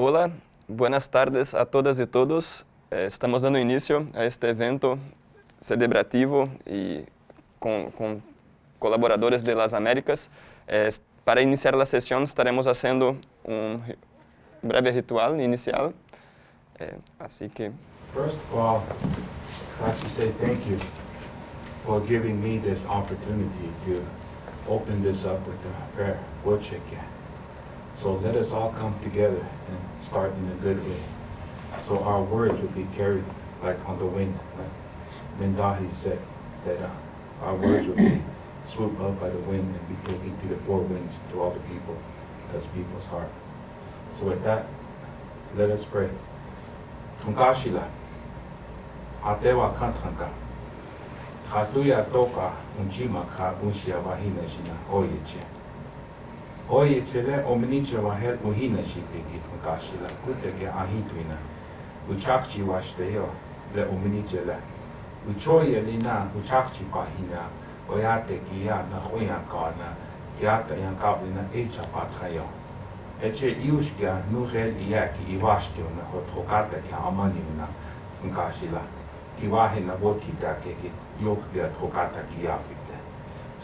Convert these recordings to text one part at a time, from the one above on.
Hola, buenas tardes a todas y todos. Eh, estamos dando inicio a este evento celebrativo y con, con colaboradores de las Américas. Eh, para iniciar la sesión estaremos haciendo un breve ritual inicial. Así que... First of all, I'd like to say thank you for giving me this opportunity to open this up with a prayer. Worship So let us all come together and start in a good way. So our words will be carried like on the wind, like Mindahi said, that uh, our words will be swooped up by the wind and be taken to the four winds to all the people, touch people's heart. So with that, let us pray. Atewa kantanka, toka unjima ka unshia. Ой եկել է օմնիջը վահեր ու հինը շիպիգի կաշիլա կուտեգե ահիտույնա ու չապչի վաշտեյո լե օմնիջը լա ու չոյը լինա ու չապչի պահինա օյատե կիա նախույան կանա կիատը յան կաբլինա էջա պատխայո Էչե իուշկյա նուղել իակ իվաշտյոնը հոտ հոկատը կյա ամանիվնա ընկաշիլա կիվահենա ոտ կիտակեգի յոկ դիատ հոկատա կիավի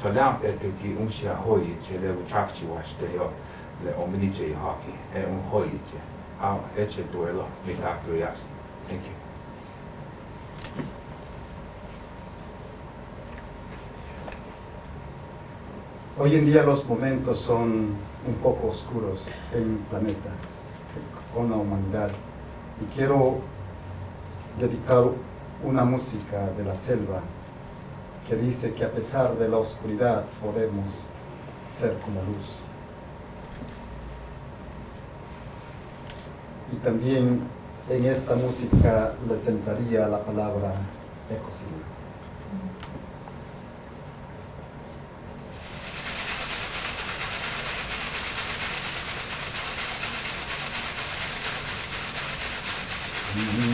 lämpete ki unsia hoiche le uchakchi washteo le omniche ihaki e un hoiche. Au eche duelo mitakto yasi. Thank you. Hoy en día los momentos son un poco oscuros en el planeta, con la humanidad. Y quiero dedicar una música de la selva que dice que a pesar de la oscuridad podemos ser como luz. Y también en esta música les sentaría la palabra ecocida. Mm-hmm.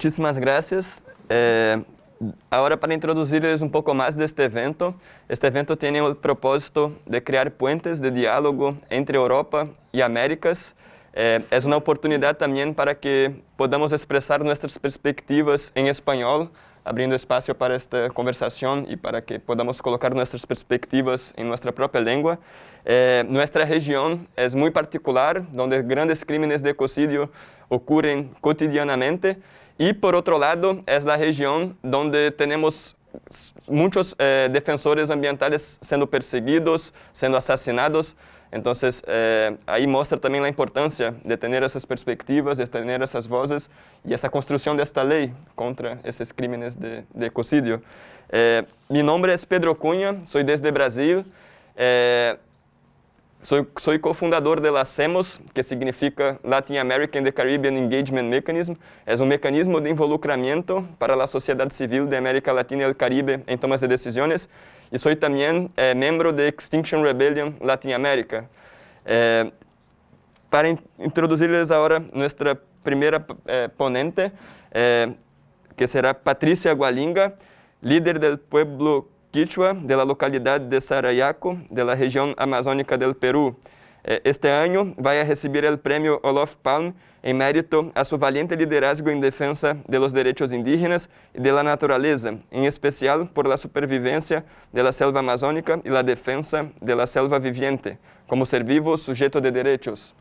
Muchísimas gracias. Eh, ahora para introducirles un poco más de este evento, este evento tiene el propósito de crear puentes de diálogo entre Europa y Américas. Eh, es una oportunidad también para que podamos expresar nuestras perspectivas en español, abriendo espacio para esta conversación y para que podamos colocar nuestras perspectivas en nuestra propia lengua. Eh, nuestra región es muy particular, donde grandes crímenes de ecocidio ocurren cotidianamente, y por otro lado, es la región donde tenemos muchos eh, defensores ambientales siendo perseguidos, siendo asesinados. Entonces, eh, ahí muestra también la importancia de tener esas perspectivas, de tener esas voces y esa construcción de esta ley contra esos crímenes de, de ecocidio. Eh, es Pedro Cunha, soy desde Brasil. Eh, soy, soy cofundador de la CEMOS, que significa Latin American the Caribbean Engagement Mechanism. Es un mecanismo de involucramiento para la sociedad civil de América Latina y el Caribe en tomas de decisiones. Y soy también eh, miembro de Extinction Rebellion Latinoamérica. Eh, para in introducirles ahora nuestra primera eh, ponente, eh, que será Patricia Gualinga, líder del pueblo quichua de la localidad de Sarayaco, de la región amazónica del Perú. Eh, Este año va a recibir el premio Olof Palme en mérito a su valiente liderazgo en defensa de los derechos indígenas y de la en especial por la supervivencia de la selva amazónica y la defensa de la selva viviente, como ser vivo sujeto de derechos.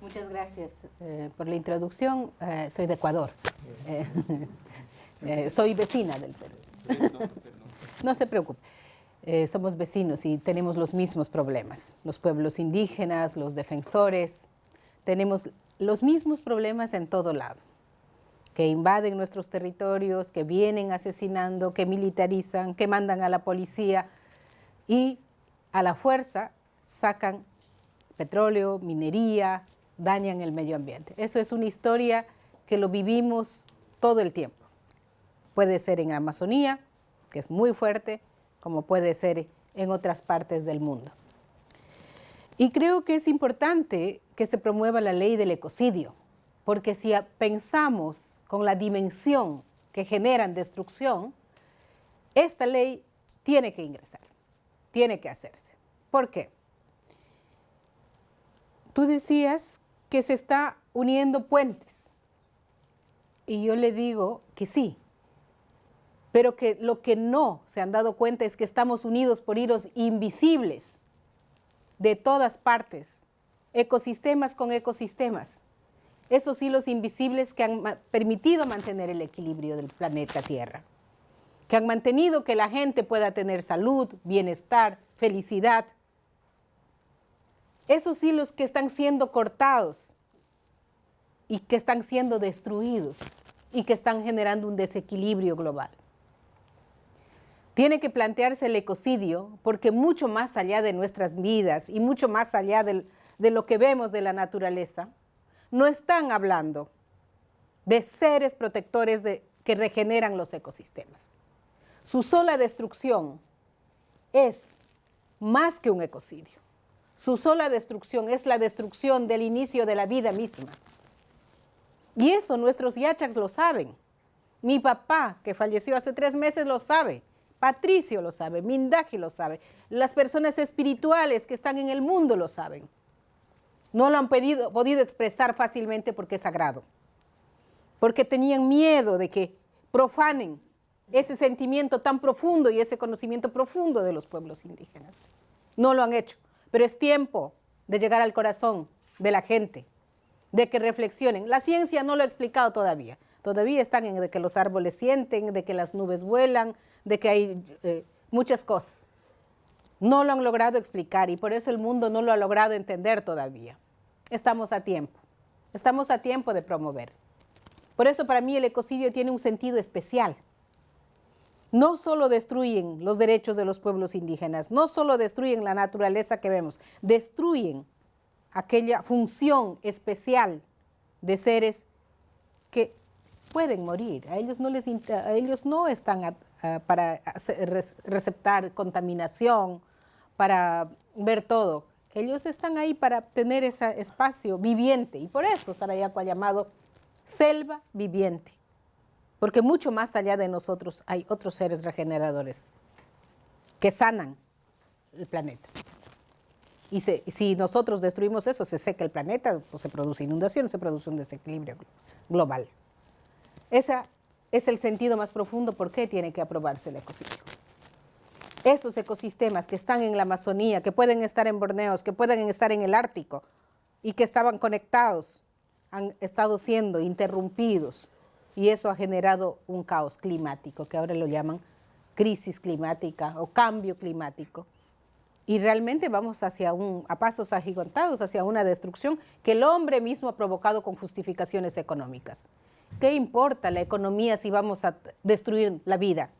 Muchas gracias eh, por la introducción. Eh, soy de Ecuador. Eh, eh, soy vecina del Perú. No se preocupe. Eh, somos vecinos y tenemos los mismos problemas. Los pueblos indígenas, los defensores, tenemos los mismos problemas en todo lado. Que invaden nuestros territorios, que vienen asesinando, que militarizan, que mandan a la policía y a la fuerza sacan petróleo, minería, dañan el medio ambiente. Eso es una historia que lo vivimos todo el tiempo. Puede ser en Amazonía, que es muy fuerte, como puede ser en otras partes del mundo. Y creo que es importante que se promueva la ley del ecocidio, porque si pensamos con la dimensión que generan destrucción, esta ley tiene que ingresar, tiene que hacerse. ¿Por qué? Tú decías que se está uniendo puentes, y yo le digo que sí, pero que lo que no se han dado cuenta es que estamos unidos por hilos invisibles de todas partes, ecosistemas con ecosistemas, esos hilos invisibles que han permitido mantener el equilibrio del planeta Tierra, que han mantenido que la gente pueda tener salud, bienestar, felicidad. Esos hilos que están siendo cortados y que están siendo destruidos y que están generando un desequilibrio global. Tiene que plantearse el ecocidio porque mucho más allá de nuestras vidas y mucho más allá de lo que vemos de la naturaleza, no están hablando de seres protectores de, que regeneran los ecosistemas. Su sola destrucción es más que un ecocidio. Su sola destrucción es la destrucción del inicio de la vida misma. Y eso nuestros yachaks lo saben. Mi papá, que falleció hace tres meses, lo sabe. Patricio lo sabe, Mindaji lo sabe, las personas espirituales que están en el mundo lo saben. No lo han podido expresar fácilmente porque es sagrado. porque tenían miedo de que profanen ese sentimiento tan profundo y ese conocimiento profundo de los pueblos indígenas. No lo han hecho, pero es tiempo de llegar al corazón de la gente, de que reflexionen. La ciencia no lo ha explicado todavía. Todavía están en de que los árboles sienten, de que las nubes vuelan, de que hay eh, muchas cosas. No lo han logrado explicar y por eso el mundo no lo ha logrado entender todavía. Estamos a tiempo, estamos a tiempo de promover. Por eso para mí el ecocidio tiene un sentido especial. No solo destruyen los derechos de los pueblos indígenas, no solo destruyen la naturaleza que vemos, destruyen aquella función especial de seres que pueden morir. A ellos no, les, a ellos no están para receptar contaminación, para ver todo. Ellos están ahí para tener ese espacio viviente y por eso Sarayaco ha llamado selva viviente, porque mucho más allá de nosotros hay otros seres regeneradores que sanan el planeta. Y si nosotros destruimos eso, se seca el planeta, pues se produce inundación, se produce un desequilibrio global. Ese es el sentido más profundo por qué tiene que aprobarse el ecosistema. Esos ecosistemas que están en la Amazonía, que pueden estar en Borneo, que pueden estar en el Ártico y que estaban conectados, han estado siendo interrumpidos y eso ha generado un caos climático, que ahora lo llaman crisis climática o cambio climático y realmente vamos hacia un, a pasos agigantados hacia una destrucción que el hombre mismo ha provocado con justificaciones económicas. ¿Qué importa la economía si vamos a destruir la vida?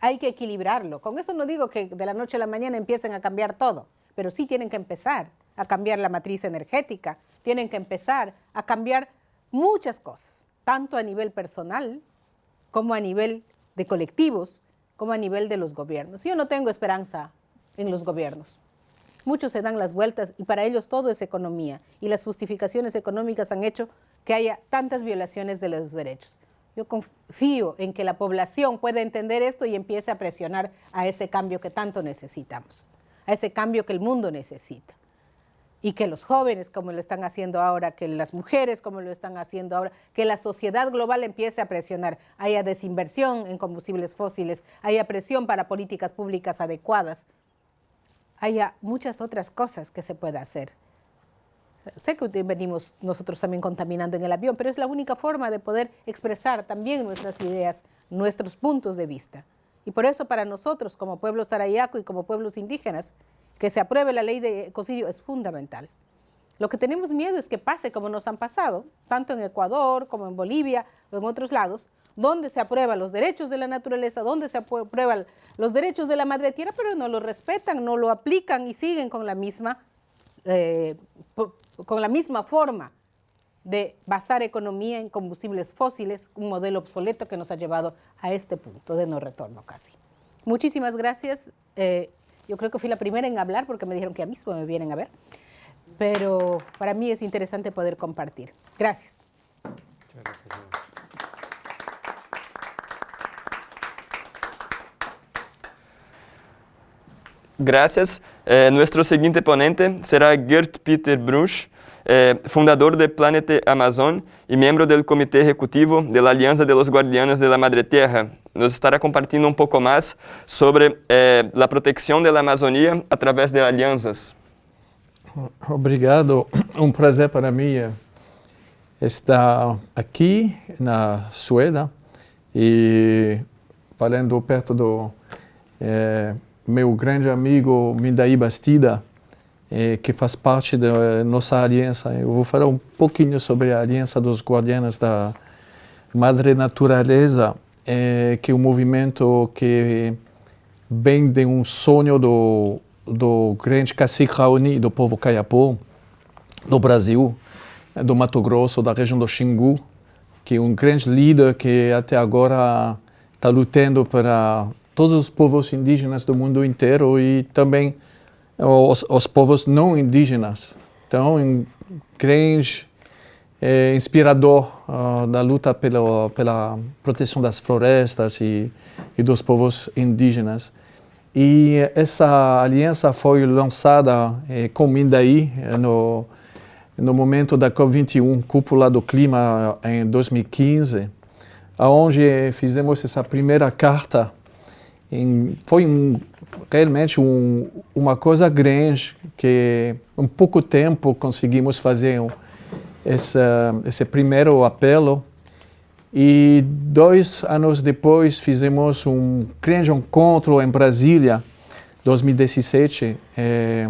Hay que equilibrarlo. Con eso no digo que de la noche a la mañana empiecen a cambiar todo, pero sí tienen que empezar a cambiar la matriz energética, tienen que empezar a cambiar muchas cosas, tanto a nivel personal como a nivel de colectivos, como a nivel de los gobiernos. Yo no tengo esperanza en los gobiernos. Muchos se dan las vueltas y para ellos todo es economía y las justificaciones económicas han hecho que haya tantas violaciones de los derechos. Yo confío en que la población pueda entender esto y empiece a presionar a ese cambio que tanto necesitamos, a ese cambio que el mundo necesita. Y que los jóvenes, como lo están haciendo ahora, que las mujeres, como lo están haciendo ahora, que la sociedad global empiece a presionar, haya desinversión en combustibles fósiles, haya presión para políticas públicas adecuadas, haya muchas otras cosas que se pueda hacer. Sé que venimos nosotros también contaminando en el avión, pero es la única forma de poder expresar también nuestras ideas, nuestros puntos de vista. Y por eso para nosotros, como pueblo sarayaco y como pueblos indígenas, que se apruebe la ley de ecocidio es fundamental. Lo que tenemos miedo es que pase como nos han pasado, tanto en Ecuador como en Bolivia o en otros lados, donde se aprueban los derechos de la naturaleza, donde se aprueban los derechos de la madre tierra, pero no lo respetan, no lo aplican y siguen con la misma, eh, con la misma forma de basar economía en combustibles fósiles, un modelo obsoleto que nos ha llevado a este punto de no retorno casi. Muchísimas gracias. Eh, yo creo que fui la primera en hablar porque me dijeron que a mí mismo me vienen a ver, pero para mí es interesante poder compartir. Gracias. Gracias. Eh, nuestro siguiente ponente será Gert Peter Bruch, eh, fundador de Planeta Amazon y miembro del comité ejecutivo de la Alianza de los Guardianes de la Madre Tierra. Nos estará compartiendo un poco más sobre eh, la protección de la Amazonía a través de alianzas. Obrigado. Um prazer para mim estar aqui na Suécia e falando perto do meu grande amigo Mindai Bastida, eh, que faz parte da nossa aliança. Eu vou falar um pouquinho sobre a Aliança dos Guardianes da Madre Natureza, eh, que é um movimento que vem de um sonho do, do grande cacique Raoni, do povo Caiapó, do Brasil, do Mato Grosso, da região do Xingu, que é um grande líder que até agora está lutando para todos os povos indígenas do mundo inteiro e também os, os povos não indígenas. Então, um grande é, inspirador uh, da luta pela, pela proteção das florestas e, e dos povos indígenas. E essa aliança foi lançada é, com Mindaí no, no momento da COP21, Cúpula do Clima, em 2015, onde fizemos essa primeira carta. Foi um, realmente um, uma coisa grande, que em pouco tempo conseguimos fazer essa, esse primeiro apelo. E dois anos depois fizemos um grande encontro em Brasília, 2017, é,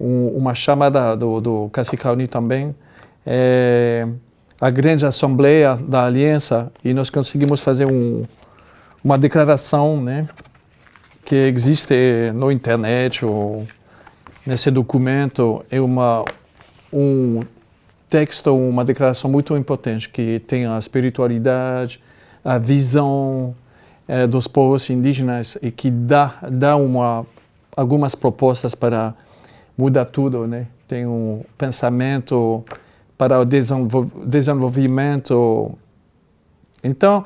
um, uma chamada do, do também, é, a grande assembleia da aliança, e nós conseguimos fazer um, uma declaração né, que existe no internet ou nesse documento, é uma, um texto, uma declaração muito importante que tem a espiritualidade, a visão é, dos povos indígenas e que dá, dá uma, algumas propostas para mudar tudo, né? Tem um pensamento para o desenvolvimento. Então,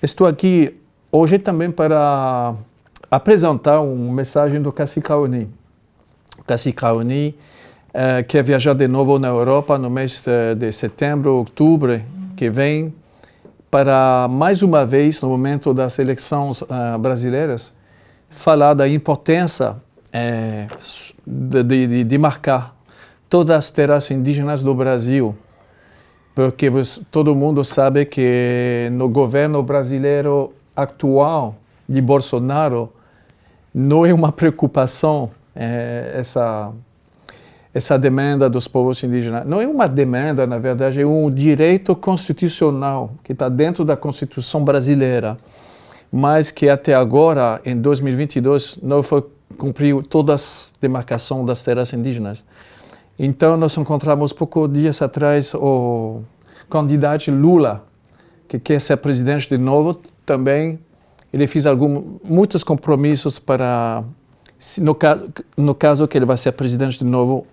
estou aqui hoje também para apresentar uma mensagem do Cacique Oni. O Cacique Oni eh, quer viajar de novo na Europa no mês de, de setembro, outubro que vem, para mais uma vez, no momento das eleições uh, brasileiras, falar da importância é, de, de, de, marcar todas as terras indígenas do Brasil, porque você, todo mundo sabe que no governo brasileiro atual de Bolsonaro não é uma preocupação é, essa essa demanda dos povos indígenas. Não é uma demanda, na verdade, é um direito constitucional que está dentro da Constituição brasileira, mas que até agora, em 2022, não foi cumpriu todas as demarcações das terras indígenas. Então, nós encontramos poucos dias atrás o candidato Lula, que quer ser presidente de novo, também ele fez algum, muitos compromissos para, no no caso que ele vai ser presidente de novo,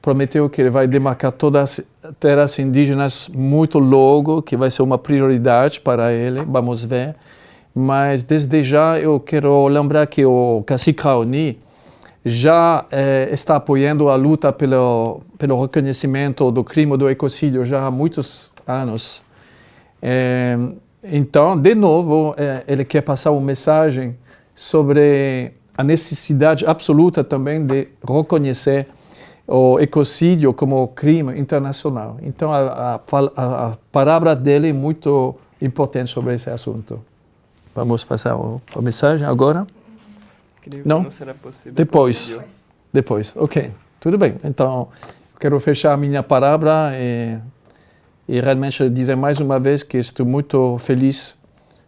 prometeu que ele vai demarcar todas as terras indígenas muito logo, que vai ser uma prioridade para ele, vamos ver. Mas desde já eu quero lembrar que o Cacique Raoni já eh, está apoiando a luta pelo, pelo reconhecimento do crime do ecocídio já há muitos anos. Eh, então, de novo, eh, ele quer passar uma mensagem sobre a necessidade absoluta também de reconhecer o ecocídio como crime internacional. Então, a, a, a palavra dele é muito importante sobre esse assunto. Vamos passar a mensagem agora? Creio não? não será possível. Depois. Depois, ok. Tudo bem. Então, quero fechar a minha palavra e, e realmente dizer mais uma vez que estou muito feliz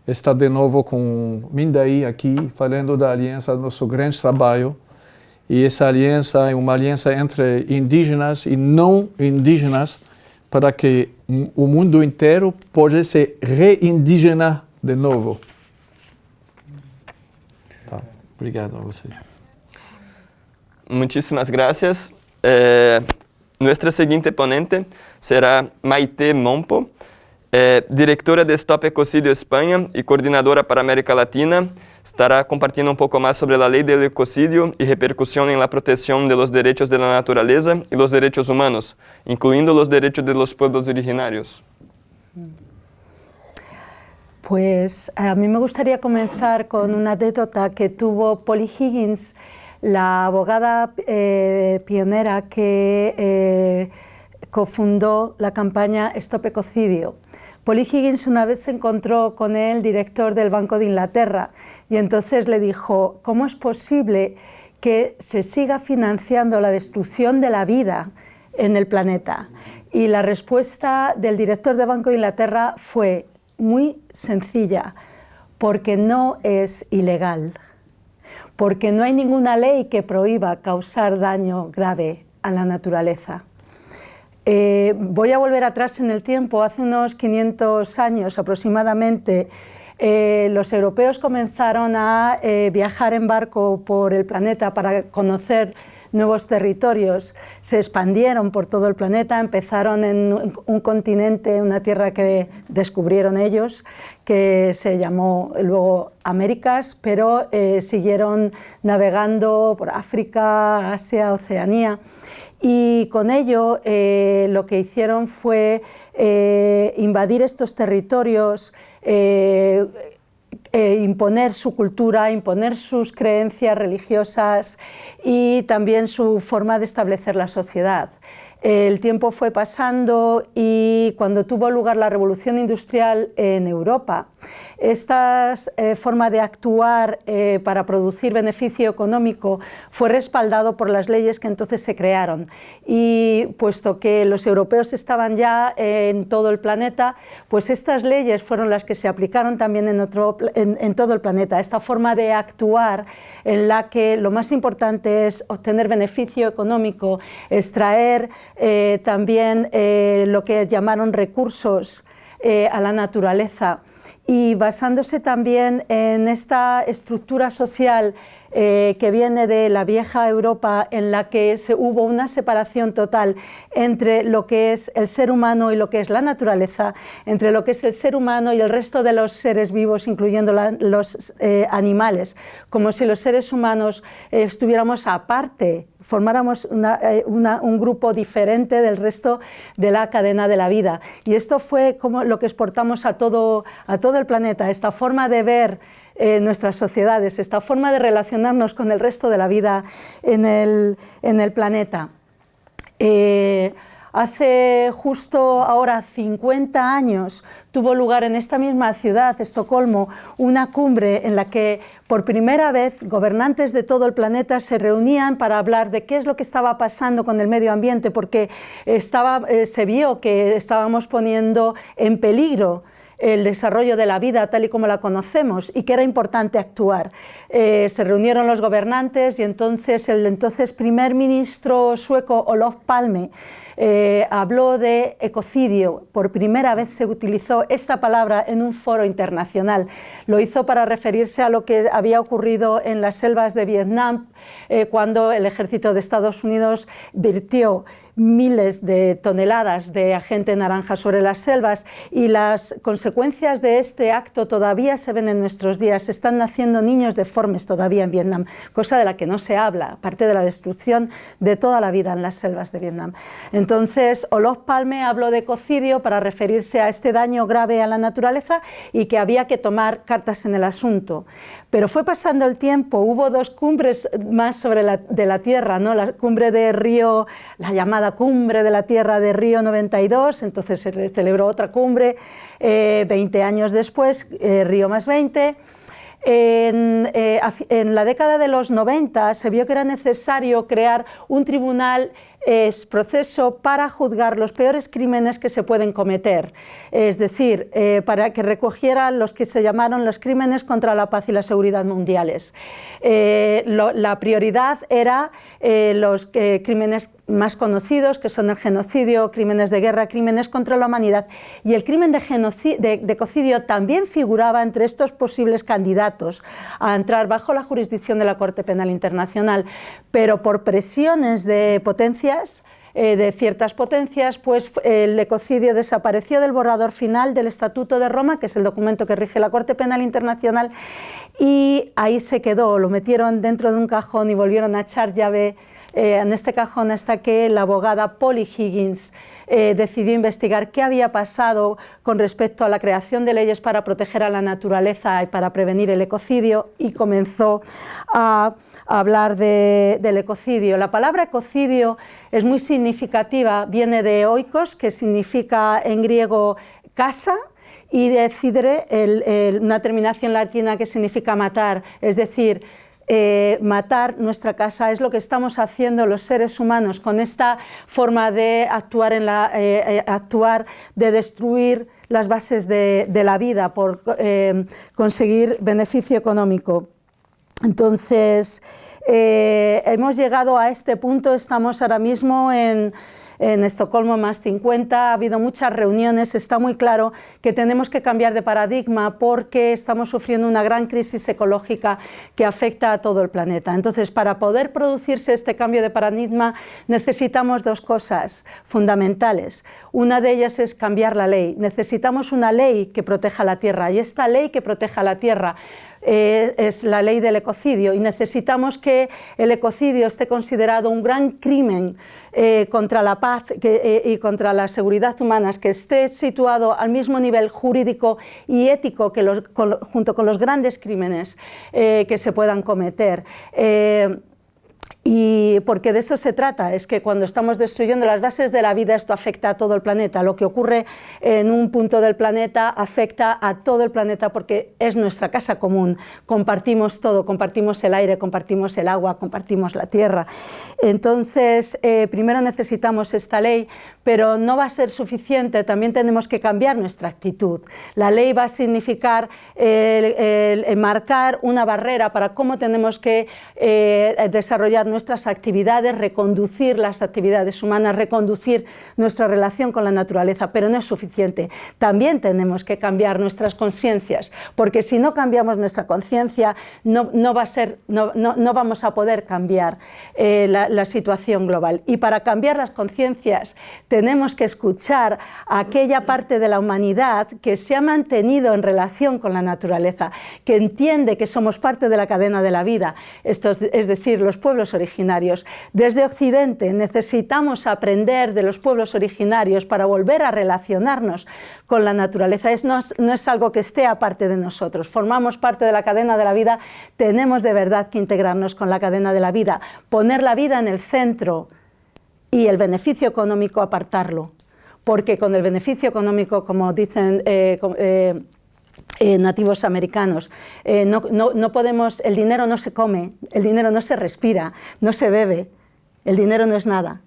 estar de novo com Mindaí aqui, falando da aliança, nosso grande trabalho. E essa aliança é uma aliança entre indígenas e não indígenas para que o mundo inteiro possa se reindigenar de novo. Obrigado a você. Muchísimas gracias. Eh, nuestra siguiente ponente será Maite Mompo, eh, directora de Stop Ecocidio España y coordinadora para América Latina. Estará compartiendo un poco más sobre la ley del ecocidio y repercusión en la protección de los derechos de la naturaleza y los derechos humanos, incluyendo los derechos de los pueblos originarios. Pues a mí me gustaría comenzar con una anécdota que tuvo Polly Higgins, la abogada eh, pionera que eh, cofundó la campaña Stop Ecocidio. Polly Higgins una vez se encontró con el director del Banco de Inglaterra y entonces le dijo, ¿cómo es posible que se siga financiando la destrucción de la vida en el planeta? Y la respuesta del director del Banco de Inglaterra fue, muy sencilla, porque no es ilegal, porque no hay ninguna ley que prohíba causar daño grave a la naturaleza. Eh, voy a volver atrás en el tiempo, hace unos 500 años aproximadamente, eh, los europeos comenzaron a eh, viajar en barco por el planeta para conocer nuevos territorios, se expandieron por todo el planeta, empezaron en un continente, una tierra que descubrieron ellos, que se llamó luego Américas, pero siguieron navegando por África, Asia, Oceanía. Y con ello eh, lo que hicieron fue eh, invadir estos territorios, eh, imponer su cultura, imponer sus creencias religiosas y también su forma de establecer la sociedad. El tiempo fue pasando y cuando tuvo lugar la revolución industrial en Europa, esta eh, forma de actuar eh, para producir beneficio económico fue respaldado por las leyes que entonces se crearon y puesto que los europeos estaban ya en todo el planeta, pues estas leyes fueron las que se aplicaron también en, todo el planeta. Esta forma de actuar en la que lo más importante es obtener beneficio económico, extraer eh, también lo que llamaron recursos a la naturaleza. Y basándose también en esta estructura social eh, que viene de la vieja Europa en la que se, hubo una separación total entre lo que es el ser humano y lo que es la naturaleza, entre lo que es el ser humano y el resto de los seres vivos, incluyendo los eh, animales, como si los seres humanos eh, estuviéramos aparte formáramos un grupo diferente del resto de la cadena de la vida. Y esto fue como lo que exportamos a todo, a todo el planeta, esta forma de ver nuestras sociedades, esta forma de relacionarnos con el resto de la vida en el, planeta. Eh, hace justo ahora 50 años tuvo lugar en esta misma ciudad, Estocolmo, una cumbre en la que por primera vez gobernantes de todo el planeta se reunían para hablar de qué es lo que estaba pasando con el medio ambiente, porque estaba, eh, se vio que estábamos poniendo en peligro el desarrollo de la vida tal y como la conocemos y que era importante actuar. Eh, se reunieron los gobernantes y entonces el entonces primer ministro sueco Olof Palme eh, habló de ecocidio. Por primera vez se utilizó esta palabra en un foro internacional. Lo hizo para referirse a lo que había ocurrido en las selvas de Vietnam eh, cuando el ejército de Estados Unidos virtió miles de toneladas de agente naranja sobre las selvas y las consecuencias de este acto todavía se ven en nuestros días. Están naciendo niños deformes todavía en Vietnam, cosa de la que no se habla, aparte de la destrucción de toda la vida en las selvas de Vietnam. Entonces, Olof Palme habló de ecocidio para referirse a este daño grave a la naturaleza y que había que tomar cartas en el asunto. Pero fue pasando el tiempo, hubo dos cumbres más sobre la, de la Tierra, ¿no? la cumbre de Río, la llamada cumbre de la Tierra de Río 92, entonces se celebró otra cumbre 20 eh, años después, eh, Río más 20. En, eh, en, la década de los 90 se vio que era necesario crear un tribunal es proceso para juzgar los peores crímenes que se pueden cometer, es decir, eh, para que recogiera los que se llamaron los crímenes contra la paz y la seguridad mundiales. Eh, la prioridad era los crímenes más conocidos, que son el genocidio, crímenes de guerra, crímenes contra la humanidad, y el crimen de, de, también figuraba entre estos posibles candidatos a entrar bajo la jurisdicción de la Corte Penal Internacional, pero por presiones de potencia eh, de ciertas potencias, pues el ecocidio desapareció del borrador final del Estatuto de Roma, que es el documento que rige la Corte Penal Internacional, y ahí se quedó, lo metieron dentro de un cajón y volvieron a echar llave eh, en este cajón hasta que la abogada Polly Higgins eh, decidió investigar qué había pasado con respecto a la creación de leyes para proteger a la naturaleza y para prevenir el ecocidio y comenzó a, hablar del ecocidio. La palabra ecocidio es muy significativa, viene de oikos, que significa en griego casa, y decidere, una terminación latina que significa matar, es decir, eh, matar nuestra casa, es lo que estamos haciendo los seres humanos con esta forma de actuar, eh, eh, actuar de destruir las bases de, la vida por conseguir beneficio económico. Entonces, hemos llegado a este punto, estamos ahora mismo en en Estocolmo más 50, ha habido muchas reuniones, está muy claro que tenemos que cambiar de paradigma porque estamos sufriendo una gran crisis ecológica que afecta a todo el planeta. Entonces, para poder producirse este cambio de paradigma necesitamos dos cosas fundamentales. Una de ellas es cambiar la ley. Necesitamos una ley que proteja la tierra y esta ley que proteja la tierra eh, es la ley del ecocidio y necesitamos que el ecocidio esté considerado un gran crimen eh, contra la paz eh, y contra la seguridad humanas, que esté situado al mismo nivel jurídico y ético que junto con los grandes crímenes que se puedan cometer. Y porque de eso se trata, es que cuando estamos destruyendo las bases de la vida esto afecta a todo el planeta. Lo que ocurre en un punto del planeta afecta a todo el planeta porque es nuestra casa común. Compartimos todo, compartimos el aire, compartimos el agua, compartimos la tierra. Entonces, eh, primero necesitamos esta ley, pero no va a ser suficiente, también tenemos que cambiar nuestra actitud. La ley va a significar marcar una barrera para cómo tenemos que eh, desarrollar nuestras actividades, reconducir las actividades humanas, reconducir nuestra relación con la naturaleza, pero no es suficiente. También tenemos que cambiar nuestras conciencias, porque si no cambiamos nuestra conciencia, no, no, va ser, no, no, vamos a poder cambiar eh, la, la situación global. Y para cambiar las conciencias tenemos que escuchar a aquella parte de la humanidad que se ha mantenido en relación con la naturaleza, que entiende que somos parte de la cadena de la vida, Esto es decir, los pueblos originarios. Desde Occidente necesitamos aprender de los pueblos originarios para volver a relacionarnos con la naturaleza. Es, no, no es algo que esté aparte de nosotros, formamos parte de la cadena de la vida, tenemos de verdad que integrarnos con la cadena de la vida, poner la vida en el centro y el beneficio económico apartarlo, porque con el beneficio económico, como dicen eh, eh, eh, nativos americanos. Eh, no, no, podemos, el dinero no se come, el dinero no se respira, no se bebe, el dinero no es nada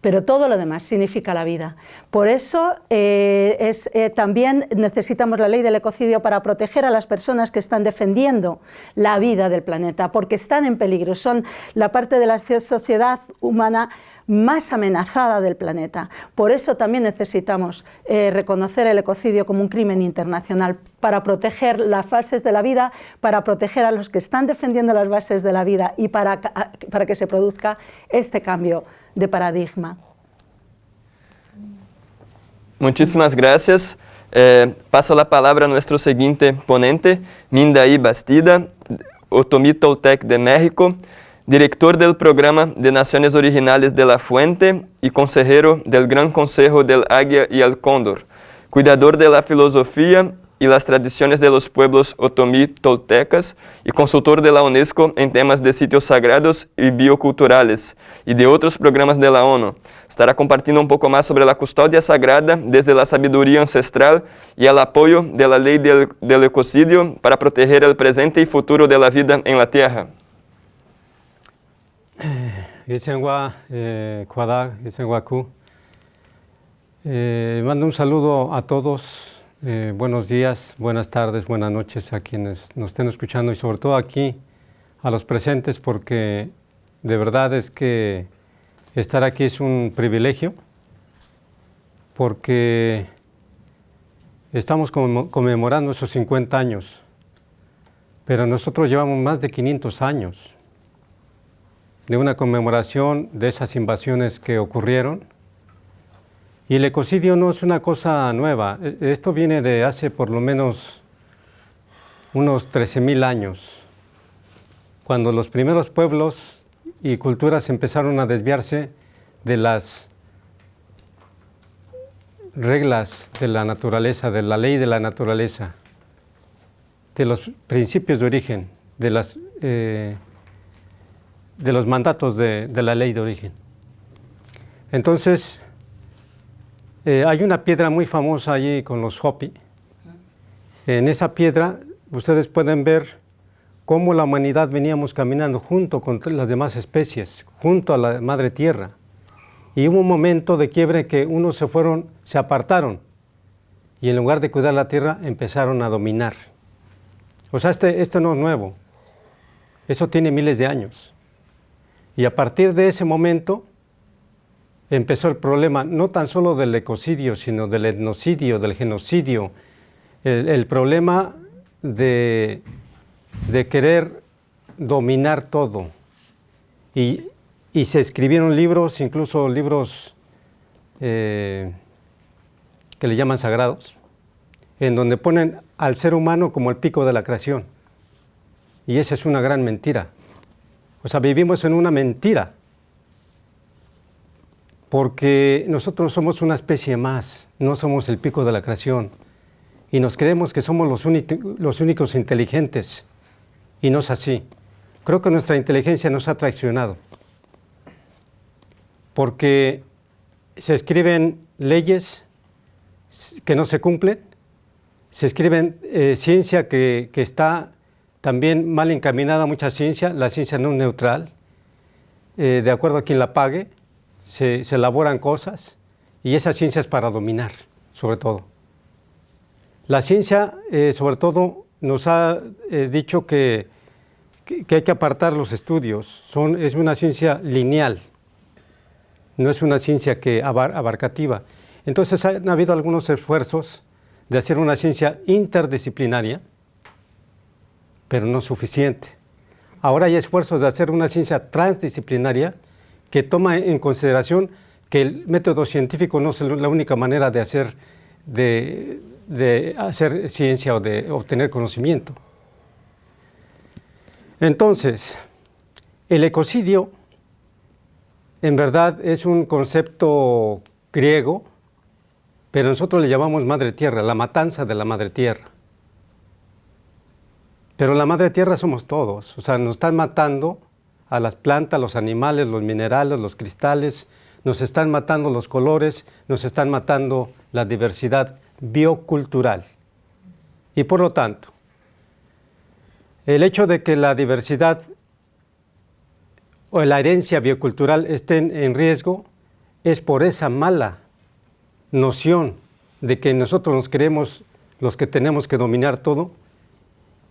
pero todo lo demás significa la vida. Por eso eh, es, también necesitamos la ley del ecocidio para proteger a las personas que están defendiendo la vida del planeta, porque están en peligro, son la parte de la sociedad humana más amenazada del planeta. Por eso también necesitamos eh, reconocer el ecocidio como un crimen internacional, para proteger las bases de la vida, para proteger a los que están defendiendo las bases de la vida y para, para que se produzca este cambio de paradigma. Muchísimas gracias. Eh, paso la palabra a nuestro siguiente ponente, Mindaí Bastida, Otomí Toltec de México. Director del Programa de Naciones Originales de la Fuente y consejero del Gran Consejo del Águia y el Cóndor, cuidador de la filosofía y las tradiciones de los pueblos otomí toltecas y consultor de la UNESCO en temas de sitios sagrados y bioculturales y de otros programas de la ONU. Estará compartiendo un poco más sobre la custodia sagrada desde la sabiduría ancestral y el apoyo de la ley del, del ecocidio para proteger el presente y futuro de la vida en la Tierra. Isenwa eh, Kuada, Ku. Eh, mando un saludo a todos, eh, buenos días, buenas tardes, buenas noches a quienes nos estén escuchando y sobre todo aquí a los presentes porque de verdad es que estar aquí es un privilegio porque estamos conmemorando esos 50 años, pero nosotros llevamos más de 500 años de una conmemoración de esas invasiones que ocurrieron. Y el ecocidio no es una cosa nueva, e, esto viene de hace por lo menos unos 13.000 años, cuando los primeros pueblos y culturas empezaron a desviarse de las reglas de la naturaleza, de la ley de la naturaleza, de los principios de origen, de las eh, de los mandatos de, la ley de origen. Entonces, eh, hay una piedra muy famosa allí con los Hopi. En esa piedra ustedes pueden ver cómo la humanidad veníamos caminando junto con las demás especies, junto a la madre tierra. Y hubo un momento de quiebre que unos se fueron, se apartaron y en lugar de cuidar la tierra empezaron a dominar. O sea, este, esto no es nuevo, eso tiene miles de años. Y a partir de ese momento empezó el problema no tan solo del ecocidio, sino del etnocidio, del genocidio, el, problema de, querer dominar todo. Y, se escribieron libros, incluso libros eh, que le llaman sagrados, en donde ponen al ser humano como el pico de la creación. Y esa es una gran mentira. O sea, vivimos en una mentira. Porque nosotros somos una especie más, no somos el pico de la creación, y nos creemos que somos los, los únicos inteligentes, y no es así. Creo que nuestra inteligencia nos ha traicionado, porque se escriben leyes que no se cumplen, se escriben eh, ciencia que, que, está también mal encaminada, mucha ciencia, la ciencia no neutral, eh, de acuerdo a quien la pague, se, elaboran cosas y esa ciencia es para dominar, sobre todo. La ciencia, eh, sobre todo, nos ha eh, dicho que, hay que apartar los estudios. Es una ciencia lineal, no es una ciencia que abarcativa. Entonces han habido algunos esfuerzos de hacer una ciencia interdisciplinaria, pero no suficiente. Ahora hay esfuerzos de hacer una ciencia transdisciplinaria, que toma en consideración que el método científico no es la única manera de hacer, de, hacer ciencia o de obtener conocimiento. Entonces, el ecocidio en verdad es un concepto griego, pero nosotros le llamamos madre tierra, la matanza de la madre tierra. Pero la madre tierra somos todos, o sea, nos están matando a las plantas, los animales, los minerales, los cristales, nos están matando los colores, nos están matando la diversidad biocultural. Y por lo tanto, el hecho de que la diversidad o la herencia biocultural estén en riesgo es por esa mala noción de que nosotros nos creemos los que tenemos que dominar todo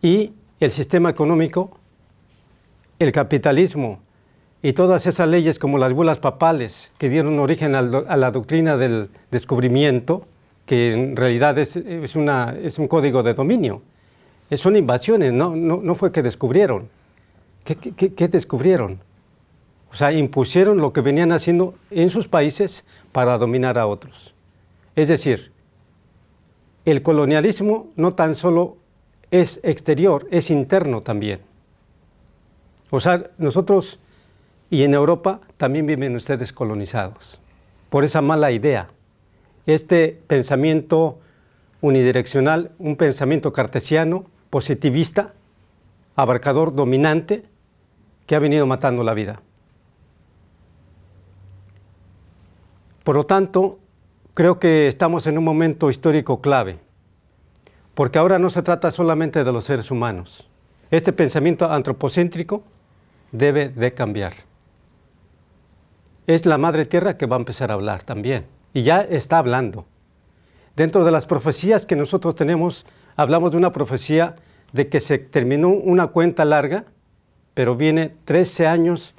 y el sistema económico el capitalismo y todas esas leyes como las bulas papales que dieron origen a la doctrina del descubrimiento, que en realidad es, un código de dominio. Son invasiones, no, no, fue que descubrieron. ¿Qué, qué descubrieron? O sea, impusieron lo que venían haciendo en sus países para dominar a otros. Es decir, el colonialismo no tan solo es exterior, es interno también. O sea, nosotros y en Europa también viven ustedes colonizados por esa mala idea. Este pensamiento unidireccional, un pensamiento cartesiano, positivista, abarcador, dominante, que ha venido matando la vida. Por lo tanto, creo que estamos en un momento histórico clave, porque ahora no se trata solamente de los seres humanos. Este pensamiento antropocéntrico debe de cambiar. Es la Madre Tierra que va a empezar a hablar también, y ya está hablando. Dentro de las profecías que nosotros tenemos, hablamos de una profecía de que se terminó una cuenta larga, pero viene 13 años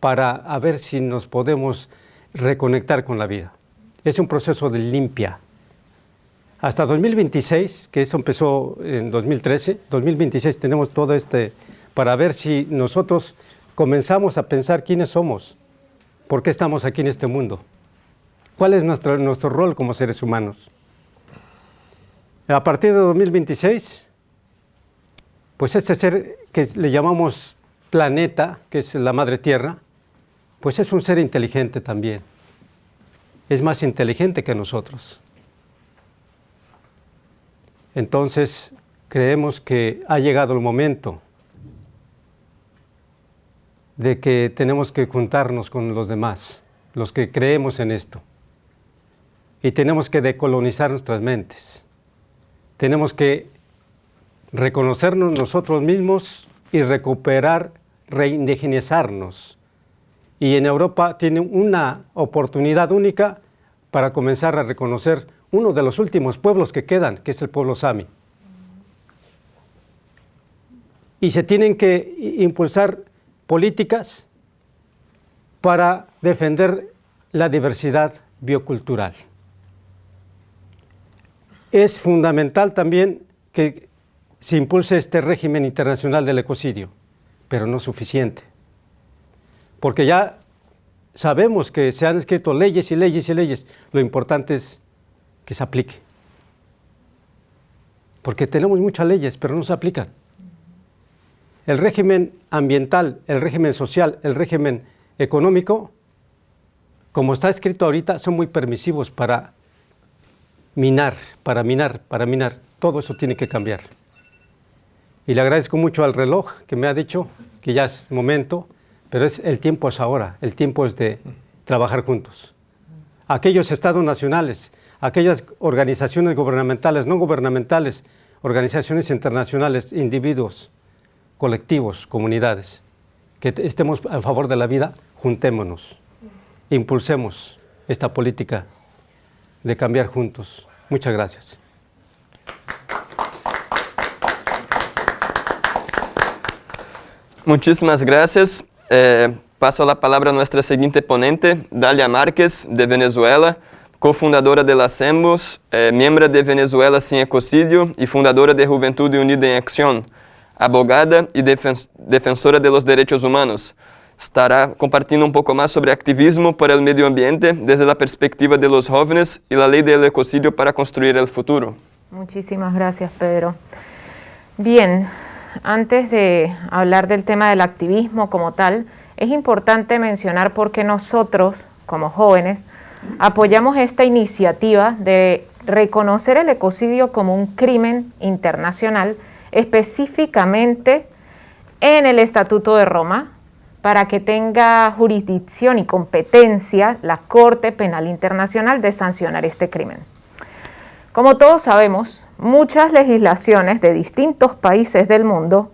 para ver si nos podemos reconectar con la vida. Es un proceso de limpia. Hasta 2026, que eso empezó en 2013, 2026 tenemos todo este para ver si nosotros comenzamos a pensar quiénes somos, por qué estamos aquí en este mundo, cuál es nuestro, rol como seres humanos. A partir de 2026, pues este ser que le llamamos planeta, que es la madre tierra, pues es un ser inteligente también. Es más inteligente que nosotros. Entonces, creemos que ha llegado el momento de que tenemos que juntarnos con los demás, los que creemos en esto. Y tenemos que decolonizar nuestras mentes. Tenemos que reconocernos nosotros mismos y recuperar, reindigenizarnos. Y en Europa tiene una oportunidad única para comenzar a reconocer uno de los últimos pueblos que quedan, que es el pueblo Sami. Y se tienen que impulsar políticas para defender la diversidad biocultural. Es fundamental también que se impulse este régimen internacional del ecocidio, pero no suficiente. Porque ya sabemos que se han escrito leyes y leyes y leyes, lo importante es que se aplique. Porque tenemos muchas leyes, pero no se aplican. El régimen ambiental, el régimen social, el régimen económico, como está escrito ahorita, son muy permisivos para minar, para minar, para minar. Todo eso tiene que cambiar. Y le agradezco mucho al reloj que me ha dicho que ya es momento, pero es, el tiempo es ahora, el tiempo es de trabajar juntos. Aquellos estados nacionales, aquellas organizaciones gubernamentales, no gubernamentales, organizaciones internacionales, individuos, colectivos, comunidades, que estemos a favor de la vida, juntémonos, impulsemos esta política de cambiar juntos. Muchas gracias. Muchísimas gracias. Eh, paso la palabra a nuestra siguiente ponente, Dalia Márquez, de Venezuela, cofundadora de las EMBOS, eh, miembro de Venezuela Sin Ecocidio y fundadora de Juventud Unida en Acción, abogada y defensora de los derechos humanos. Estará compartiendo un poco más sobre activismo por el medio ambiente desde la perspectiva de los jóvenes y la ley del ecocidio para construir el futuro. Muchísimas gracias, Pedro. Bien, antes de hablar del tema del activismo como tal, es importante mencionar por qué nosotros, como jóvenes, apoyamos esta iniciativa de reconocer el ecocidio como un crimen internacional, específicamente en el Estatuto de Roma, para que tenga jurisdicción y competencia la Corte Penal Internacional de sancionar este crimen. Como todos sabemos, muchas legislaciones de distintos países del mundo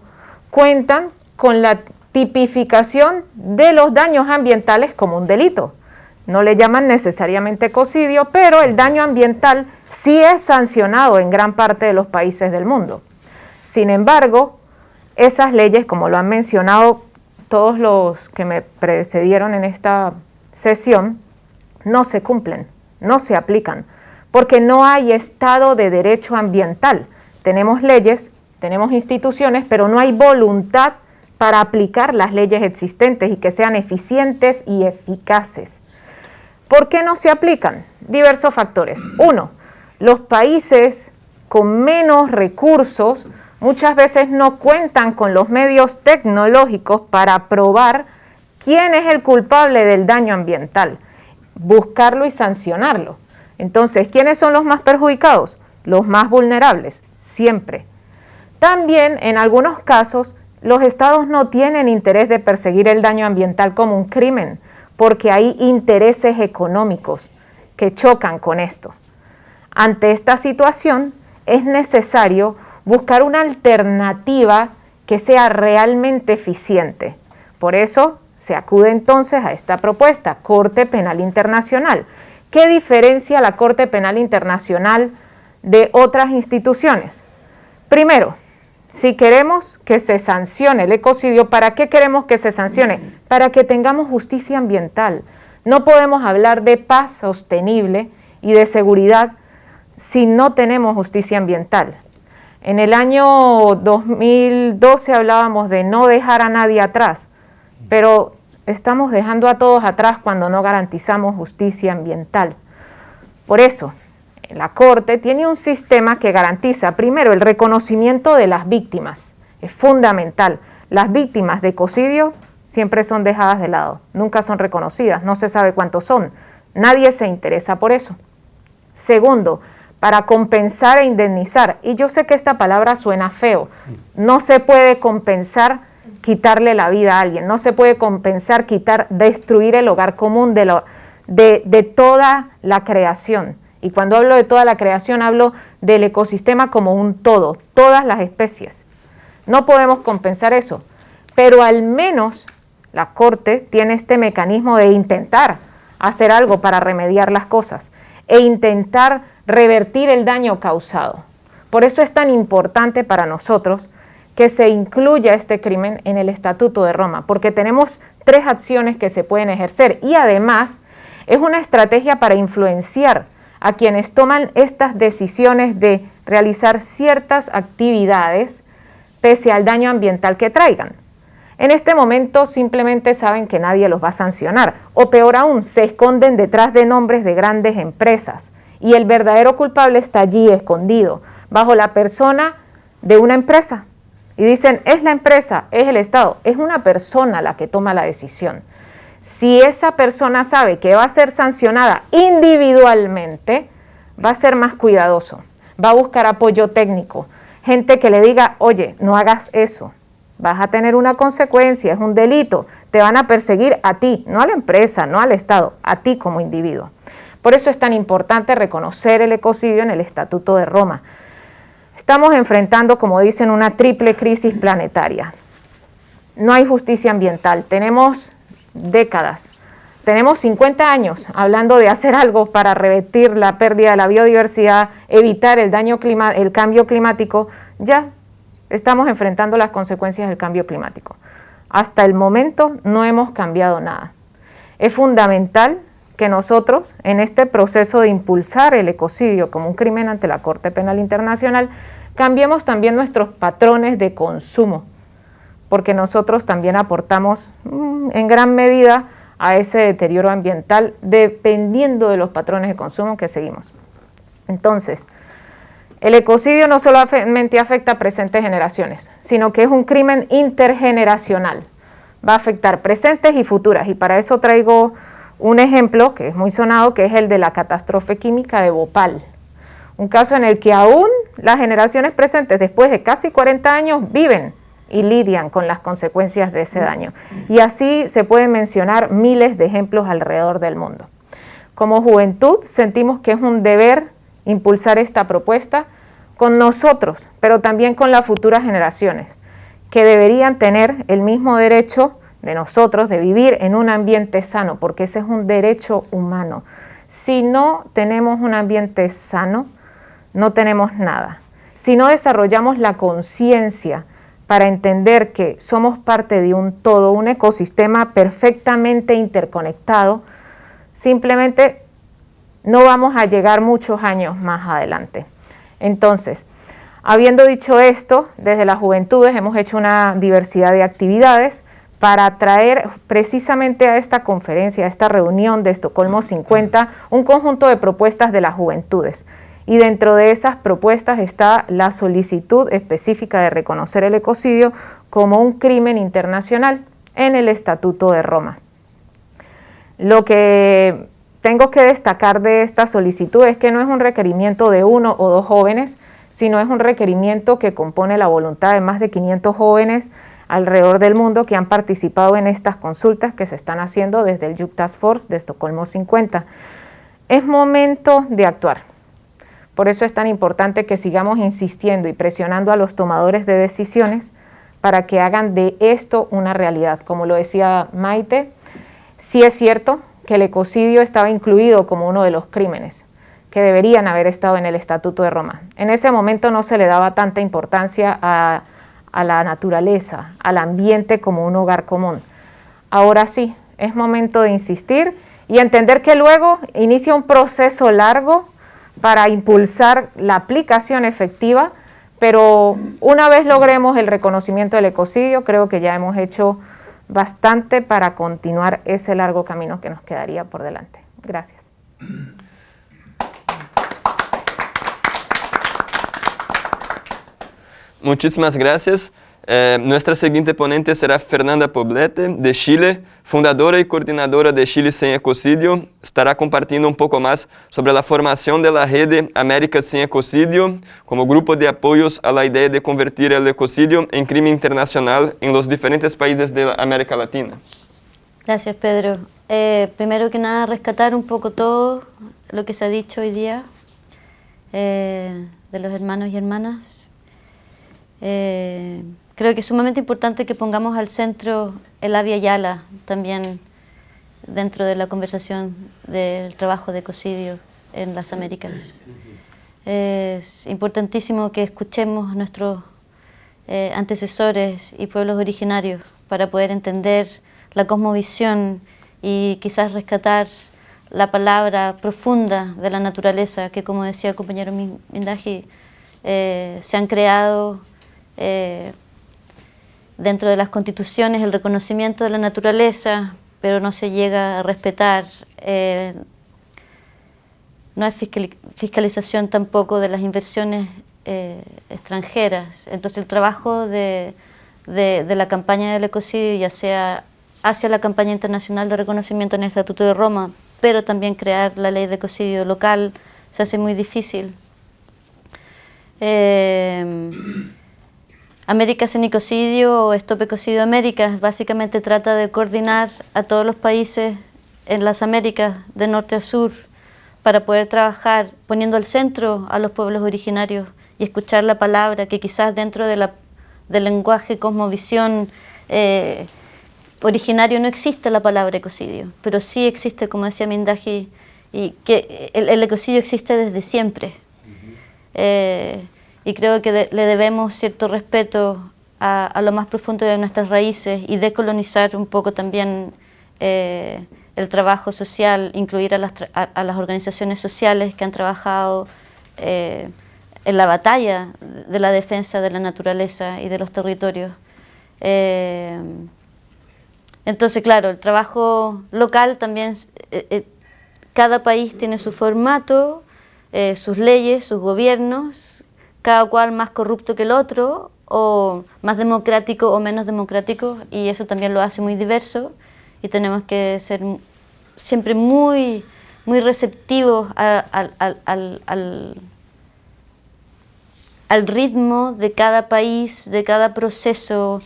cuentan con la tipificación de los daños ambientales como un delito. No le llaman necesariamente ecocidio, pero el daño ambiental sí es sancionado en gran parte de los países del mundo. Sin embargo, esas leyes, como lo han mencionado todos los que me precedieron en esta sesión, no se cumplen, no se aplican porque no hay Estado de Derecho Ambiental. Tenemos leyes, tenemos instituciones, pero no hay voluntad para aplicar las leyes existentes y que sean eficientes y eficaces. ¿Por qué no se aplican? Diversos factores. Uno, los países con menos recursos muchas veces no cuentan con los medios tecnológicos para probar quién es el culpable del daño ambiental, buscarlo y sancionarlo. Entonces, ¿quiénes son los más perjudicados? Los más vulnerables, siempre. También, en algunos casos, los estados no tienen interés de perseguir el daño ambiental como un crimen, porque hay intereses económicos que chocan con esto. Ante esta situación, es necesario buscar una alternativa que sea realmente eficiente. Por eso se acude entonces a esta propuesta, Corte Penal Internacional, ¿Qué diferencia la Corte Penal Internacional de otras instituciones? Primero, si queremos que se sancione el ecocidio, ¿para qué queremos que se sancione? Para que tengamos justicia ambiental. No podemos hablar de paz sostenible y de seguridad si no tenemos justicia ambiental. En el año 2012 hablábamos de no dejar a nadie atrás, pero estamos dejando a todos atrás cuando no garantizamos justicia ambiental. Por eso, la Corte tiene un sistema que garantiza, primero, el reconocimiento de las víctimas. Es fundamental. Las víctimas de ecocidio siempre son dejadas de lado, nunca son reconocidas, no se sabe cuántos son. Nadie se interesa por eso. Segundo, para compensar e indemnizar. Y yo sé que esta palabra suena feo. No se puede compensar quitarle la vida a alguien, no se puede compensar, quitar, destruir el hogar común de, toda la creación. Y cuando hablo de toda la creación, hablo del ecosistema como un todo, todas las especies. No podemos compensar eso, pero al menos la Corte tiene este mecanismo de intentar hacer algo para remediar las cosas e intentar revertir el daño causado. Por eso es tan importante para nosotros que se incluya este crimen en el Estatuto de Roma, porque tenemos tres acciones que se pueden ejercer y además Es una estrategia para influenciar a quienes toman estas decisiones de realizar ciertas actividades pese al daño ambiental que traigan. En este momento simplemente saben que nadie los va a sancionar o peor aún, se esconden detrás de nombres de grandes empresas y el verdadero culpable está allí escondido, bajo la persona de una empresa. Y dicen, es la empresa, es el Estado, es una persona la que toma la decisión. Si esa persona sabe que va a ser sancionada individualmente, va a ser más cuidadoso, va a buscar apoyo técnico, gente que le diga, oye, no hagas eso, vas a tener una consecuencia, es un delito, te van a perseguir a ti, no a la empresa, no al Estado, a ti como individuo. Por eso es tan importante reconocer el ecocidio en el Estatuto de Roma. Estamos enfrentando, como dicen, una triple crisis planetaria. No hay justicia ambiental, tenemos décadas, tenemos 50 años hablando de hacer algo para revertir la pérdida de la biodiversidad, evitar el, daño clima, el cambio climático, ya estamos enfrentando las consecuencias del cambio climático. Hasta el momento no hemos cambiado nada. Es fundamental que nosotros, en este proceso de impulsar el ecocidio como un crimen ante la Corte Penal Internacional, cambiemos también nuestros patrones de consumo, porque nosotros también aportamos mm, en gran medida a ese deterioro ambiental dependiendo de los patrones de consumo que seguimos. Entonces, el ecocidio no solamente afecta a presentes generaciones, sino que es un crimen intergeneracional. Va a afectar presentes y futuras, y para eso traigo un ejemplo que es muy sonado, que es el de la catástrofe química de Bhopal. Un caso en el que aún las generaciones presentes, después de casi 40 años, viven y lidian con las consecuencias de ese daño. Y así se pueden mencionar miles de ejemplos alrededor del mundo. Como juventud sentimos que es un deber impulsar esta propuesta con nosotros, pero también con las futuras generaciones, que deberían tener el mismo derecho de nosotros de vivir en un ambiente sano, porque ese es un derecho humano. Si no tenemos un ambiente sano, no tenemos nada. Si no desarrollamos la conciencia para entender que somos parte de un todo, un ecosistema perfectamente interconectado, simplemente no vamos a llegar muchos años más adelante. Entonces, habiendo dicho esto, desde las juventudes hemos hecho una diversidad de actividades para traer precisamente a esta conferencia, a esta reunión de Estocolmo 50, un conjunto de propuestas de las juventudes. Y dentro de esas propuestas está la solicitud específica de reconocer el ecocidio como un crimen internacional en el Estatuto de Roma. Lo que tengo que destacar de esta solicitud es que no es un requerimiento de uno o dos jóvenes, sino es un requerimiento que compone la voluntad de más de 500 jóvenes alrededor del mundo que han participado en estas consultas que se están haciendo desde el Youth Task Force de Estocolmo 50. Es momento de actuar. Por eso es tan importante que sigamos insistiendo y presionando a los tomadores de decisiones para que hagan de esto una realidad. Como lo decía Maite, sí es cierto, que el ecocidio estaba incluido como uno de los crímenes que deberían haber estado en el Estatuto de Roma. En ese momento no se le daba tanta importancia a, a la naturaleza, al ambiente como un hogar común. Ahora sí, es momento de insistir y entender que luego inicia un proceso largo para impulsar la aplicación efectiva, pero una vez logremos el reconocimiento del ecocidio, creo que ya hemos hecho bastante para continuar ese largo camino que nos quedaría por delante. Gracias. Muchísimas gracias. Eh, nuestra siguiente ponente será Fernanda Poblete, de Chile, fundadora y coordinadora de Chile Sin Ecocidio. Estará compartiendo un poco más sobre la formación de la red América Sin Ecocidio como grupo de apoyos a la idea de convertir el ecocidio en crimen internacional en los diferentes países de América Latina. Gracias, Pedro. Eh, primero que nada, rescatar un poco todo lo que se ha dicho hoy día eh, de los hermanos y hermanas. Creo que es sumamente importante que pongamos al centro el Avia Yala también dentro de la conversación del trabajo de ecocidio en las Américas. Es importantísimo que escuchemos nuestros eh, antecesores y pueblos originarios para poder entender la cosmovisión y quizás rescatar la palabra profunda de la naturaleza, que como decía el compañero Mindaji, eh, se han creado eh, dentro de las constituciones el reconocimiento de la naturaleza, pero no se llega a respetar. Eh, no hay fiscalización tampoco de las inversiones extranjeras. Entonces el trabajo de, de, la campaña del ecocidio, ya sea hacia la campaña internacional de reconocimiento en el Estatuto de Roma, pero también crear la ley de ecocidio local se hace muy difícil. Eh, Américas en Ecocidio o Stop Ecocidio Américas básicamente trata de coordinar a todos los países en las Américas de norte a sur para poder trabajar poniendo al centro a los pueblos originarios y escuchar la palabra que quizás dentro de la, del lenguaje cosmovisión eh, originario no existe la palabra ecocidio, pero sí existe, como decía Mindaji, y que el, ecocidio existe desde siempre. Eh, y creo que le debemos cierto respeto a, lo más profundo de nuestras raíces y decolonizar un poco también eh, el trabajo social, incluir a las, a, las, organizaciones sociales que han trabajado eh, en la batalla de la defensa de la naturaleza y de los territorios. Entonces, claro, el trabajo local también, eh, eh, cada país tiene su formato, eh, sus leyes, sus gobiernos, cada cual más corrupto que el otro, o más democrático o menos democrático, y eso también lo hace muy diverso, y tenemos que ser siempre muy, muy receptivos al, al, ritmo de cada país, de cada proceso.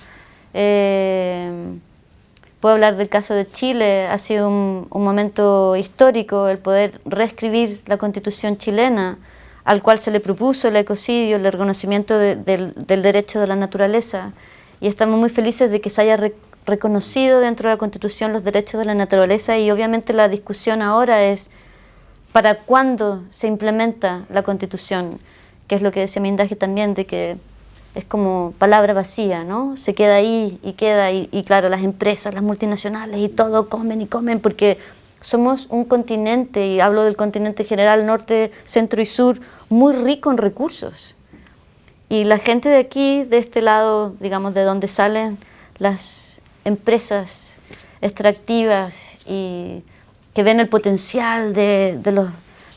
Puedo hablar del caso de Chile, ha sido un, momento histórico el poder reescribir la constitución chilena, al cual se le propuso el ecocidio, el reconocimiento del, derecho de la naturaleza. Y estamos muy felices de que se haya reconocido dentro de la constitución los derechos de la naturaleza y obviamente la discusión ahora es para cuándo se implementa la constitución, que es lo que decía Mindaje también, de que es como palabra vacía, ¿no? Se queda ahí y queda, y, y, claro, las empresas, las multinacionales y todo comen y comen porque somos un continente, y hablo del continente general, norte, centro y sur, muy rico en recursos. Y la gente de aquí, de este lado, digamos, de donde salen las empresas extractivas y que ven el potencial de, de, los,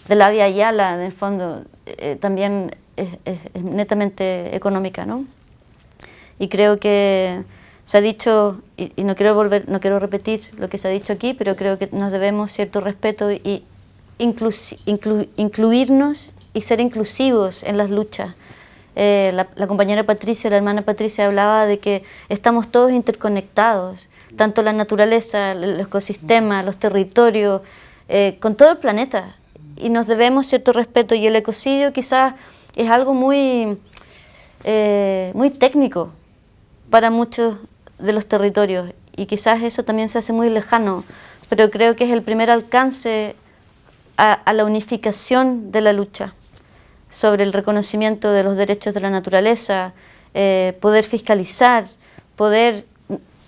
de la Vía Yala, en el fondo, eh, también es, netamente económica, ¿no? Y creo que se ha dicho, y, no quiero volver, no quiero repetir lo que se ha dicho aquí, pero creo que nos debemos cierto respeto y incluirnos y ser inclusivos en las luchas. Eh, la, compañera Patricia, la hermana Patricia hablaba de que estamos todos interconectados, tanto la naturaleza, el ecosistema, los territorios, eh, con todo el planeta. Y nos debemos cierto respeto y el ecocidio quizás es algo muy, eh, muy técnico para muchos de los territorios. Y quizás eso también se hace muy lejano, pero creo que es el primer alcance a, la unificación de la lucha sobre el reconocimiento de los derechos de la naturaleza, eh, poder fiscalizar, poder,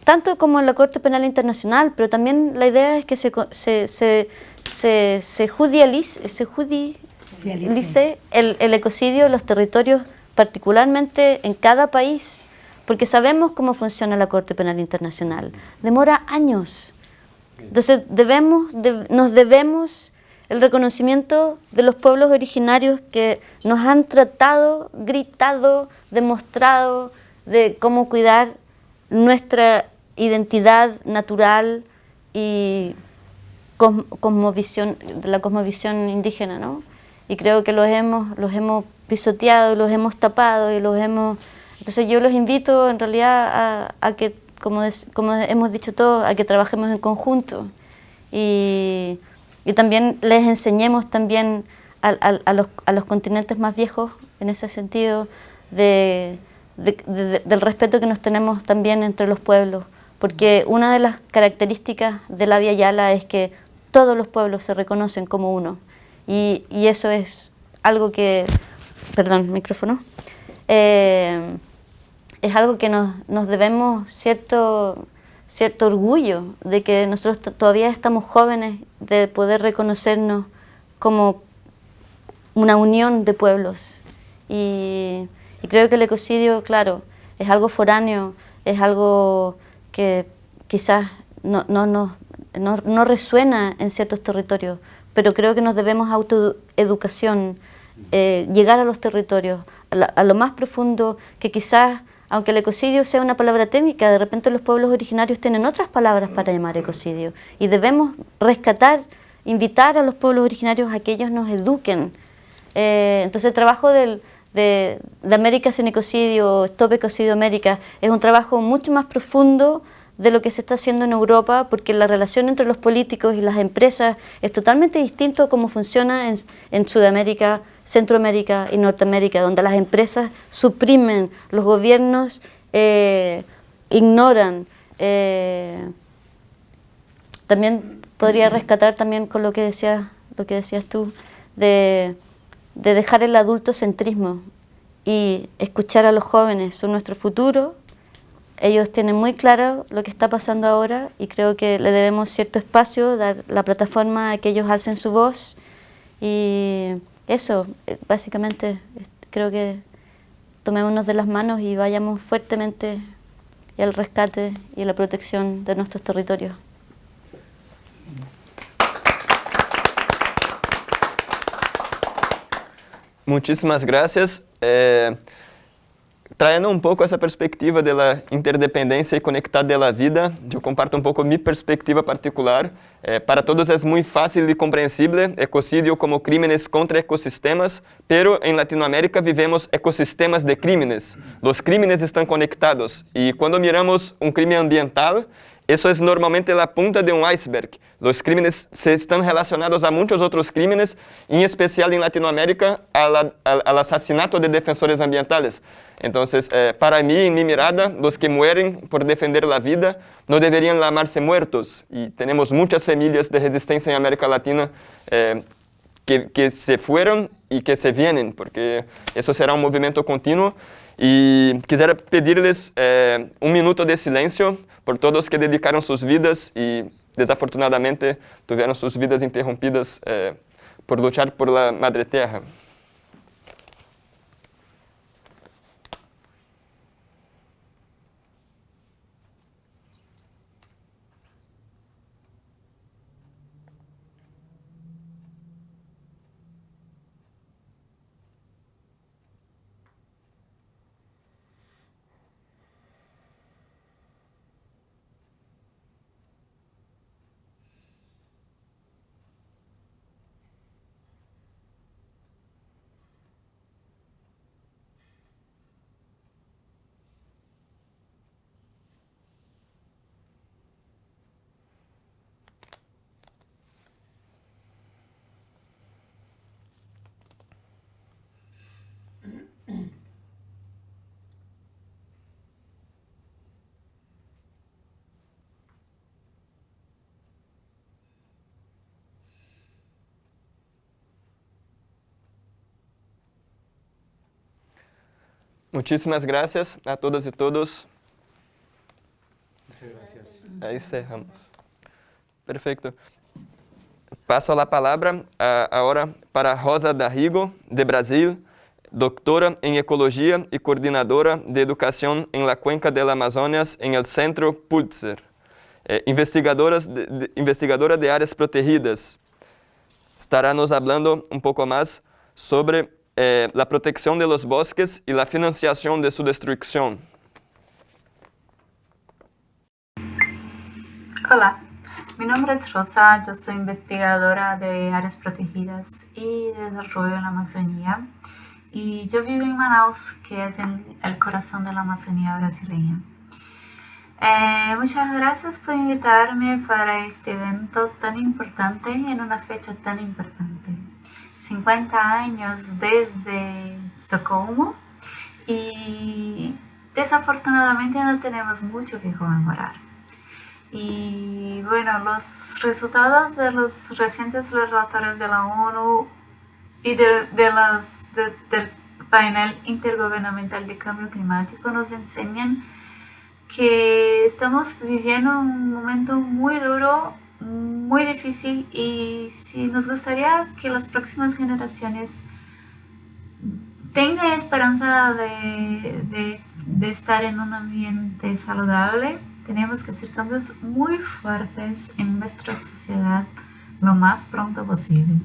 tanto como en la Corte Penal Internacional, pero también la idea es que se, se, se, se, se judicialice, se judi, dice el, el ecocidio en los territorios, particularmente en cada país, porque sabemos cómo funciona la Corte Penal Internacional. Demora años. Entonces debemos, nos debemos el reconocimiento de los pueblos originarios que nos han tratado, gritado, demostrado de cómo cuidar nuestra identidad natural y cosmovisión, la cosmovisión indígena, ¿no? y creo que los hemos, los hemos pisoteado, los hemos tapado y los hemos... Entonces yo los invito en realidad a, que, como, como hemos dicho todos, a que trabajemos en conjunto. Y, y también les enseñemos también a, a, los, continentes más viejos, en ese sentido, de, del respeto que nos tenemos también entre los pueblos, porque una de las características de la Via Yala es que todos los pueblos se reconocen como uno. Y, eso es algo que, perdón, micrófono, eh, es algo que nos, debemos cierto, cierto orgullo de que nosotros todavía estamos jóvenes, de poder reconocernos como una unión de pueblos. Y, creo que el ecocidio, claro, es algo foráneo, es algo que quizás no, no, no, no, resuena en ciertos territorios, pero creo que nos debemos autoeducación, eh, llegar a los territorios, a, lo más profundo, que quizás, aunque el ecocidio sea una palabra técnica, de repente los pueblos originarios tienen otras palabras para llamar ecocidio, y debemos rescatar, invitar a los pueblos originarios a que ellos nos eduquen. Eh, entonces el trabajo del, de, de América sin ecocidio, Stop Ecocidio América, es un trabajo mucho más profundo de lo que se está haciendo en Europa, porque la relación entre los políticos y las empresas es totalmente distinto a cómo funciona en, Sudamérica, Centroamérica y Norteamérica, donde las empresas suprimen, los gobiernos eh, ignoran. Eh, también podría rescatar también con lo que decías, lo que decías tú, de, de dejar el adultocentrismo y escuchar a los jóvenes, son nuestro futuro, ellos tienen muy claro lo que está pasando ahora y creo que le debemos cierto espacio, dar la plataforma a que ellos alcen su voz y eso, eh, básicamente, creo que tomémonos de las manos y vayamos fuertemente al rescate y a la protección de nuestros territorios. Muchísimas gracias. Eh, Traindo um pouco essa perspectiva da interdependência e conectada da vida, eu comparto um pouco minha perspectiva particular. Eh, para todos é muito fácil e compreensível ecocídio como crímenes contra ecossistemas, pero em Latinoamérica vivemos ecossistemas de crímenes. Os crímenes estão conectados e quando miramos um crime ambiental, Eso es normalmente la punta de un iceberg. Los crímenes se relacionados a muchos otros crímenes, en especial en Latinoamérica, al, asesinato de defensores ambientales. Entonces, eh, para mí, en mi mirada, los que mueren por defender la vida no deberían llamarse muertos. Y tenemos muchas semillas de resistencia en América Latina eh, que, que se fueron y que se vienen, porque eso será un movimiento continuo. Y quisiera pedirles eh, un minuto de silencio por todos que dedicaram suas vidas e, desafortunadamente, tiveram suas vidas interrompidas eh, por lutar por la Madre Terra. Muchísimas gracias a todas y todos. Muchas gracias. Ahí cerramos. Perfecto. Passo a palavra agora para Rosa Darrigo, de Brasil, doutora em Ecologia e coordenadora de Educação em la Cuenca del Amazonas em el Centro Pulitzer. É, investigadora, de, investigadora de áreas protegidas. Estará nos falando um pouco mais sobre eh, la protección de los bosques y la financiación de su destrucción. Hola, mi nombre es Rosa, yo soy investigadora de áreas protegidas y de desarrollo en la Amazonía y yo vivo en Manaus, que es el corazón de la Amazonía brasileña. Eh, muchas gracias por invitarme para este evento tan importante en una fecha tan importante. 50 años desde Estocolmo y desafortunadamente no tenemos mucho que conmemorar. Y bueno, los resultados de los recientes relatorios de la ONU y de, las, del panel intergubernamental de cambio climático nos enseñan que estamos viviendo un momento muy duro, muy difícil y si nos gustaría que las próximas generaciones tengan esperanza de, de estar en un ambiente saludable, tenemos que hacer cambios muy fuertes en nuestra sociedad lo más pronto posible.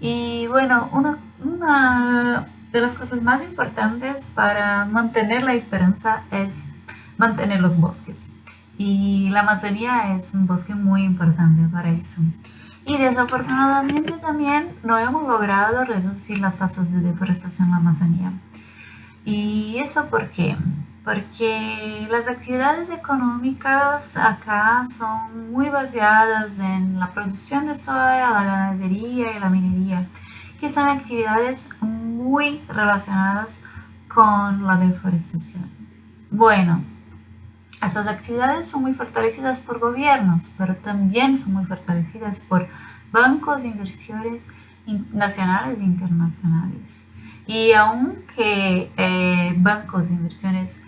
Y bueno, una, una de las cosas más importantes para mantener la esperanza es mantener los bosques. Y la Amazonía es un bosque muy importante para eso. Y desafortunadamente también no hemos logrado reducir las tasas de deforestación en la Amazonía. ¿Y eso por qué? Porque las actividades económicas acá son muy basadas en la producción de soya, la ganadería y la minería, que son actividades muy relacionadas con la deforestación. Bueno, estas actividades son muy fortalecidas por gobiernos, pero también son muy fortalecidas por bancos de inversiones nacionales e internacionales. Y aunque eh, bancos de inversiones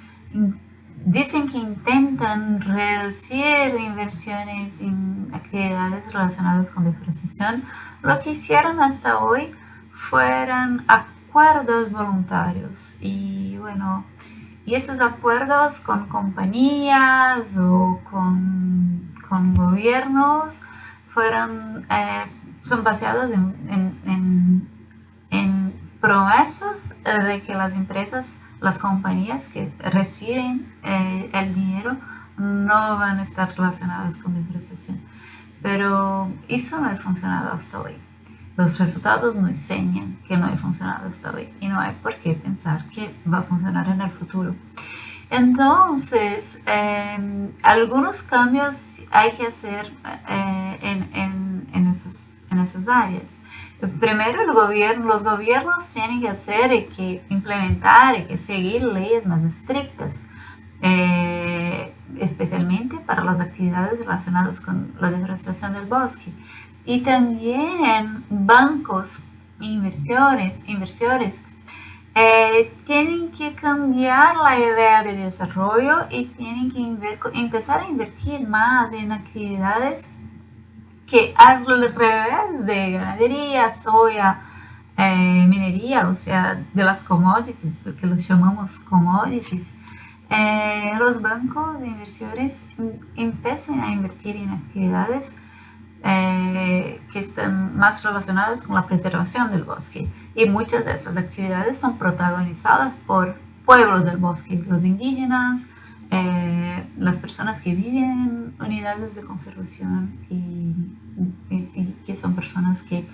dicen que intentan reducir inversiones en actividades relacionadas con deforestación, lo que hicieron hasta hoy fueron acuerdos voluntarios. Y bueno, y esos acuerdos con compañías o con, con gobiernos fueron, eh, son basados en, en, en, promesas de que las empresas, las compañías que reciben eh, el dinero no van a estar relacionadas con deforestación. Pero eso no ha funcionado hasta hoy. Los resultados nos enseñan que no ha funcionado hasta hoy y no hay por qué pensar que va a funcionar en el futuro. Entonces, em, algunos cambios hay que hacer eh, en, en, en, esas, en esas áreas. Primero, el gobierno, los gobiernos tienen que hacer y que implementar y que seguir leyes más estrictas, eh, especialmente para las actividades relacionadas con la deforestación del bosque y también bancos, inversores, inversores eh, tienen que cambiar la idea de desarrollo y tienen que empezar a invertir más en actividades que al revés de ganadería, soya, eh, minería, o sea, de las commodities, lo que los llamamos commodities, eh, los bancos de inversores em, empiezan a invertir en actividades eh, que están más relacionadas con la preservación del bosque. Y muchas de estas actividades son protagonizadas por pueblos del bosque, los indígenas, eh, las personas que viven en unidades de conservación y, que son personas que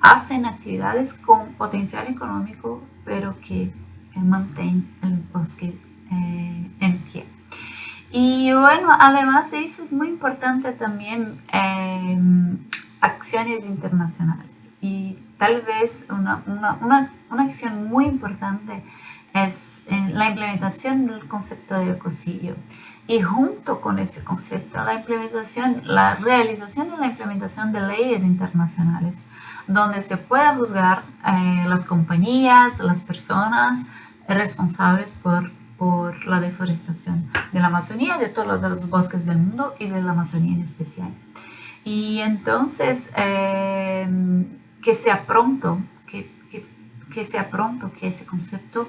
hacen actividades con potencial económico, pero que eh, mantienen el bosque en pie. Y bueno, además de eso es muy importante también em, acciones internacionales. Y tal vez una, una, una, una acción muy importante es la implementación del concepto de ecocidio. Y junto con ese concepto, la implementación, la realización de la implementación de leyes internacionales, donde se pueda juzgar eh, las compañías, las personas responsables por por la deforestación de la Amazonía, de todos los bosques del mundo y de la Amazonía en especial. Y entonces, em, que sea pronto, que, que, sea pronto que ese concepto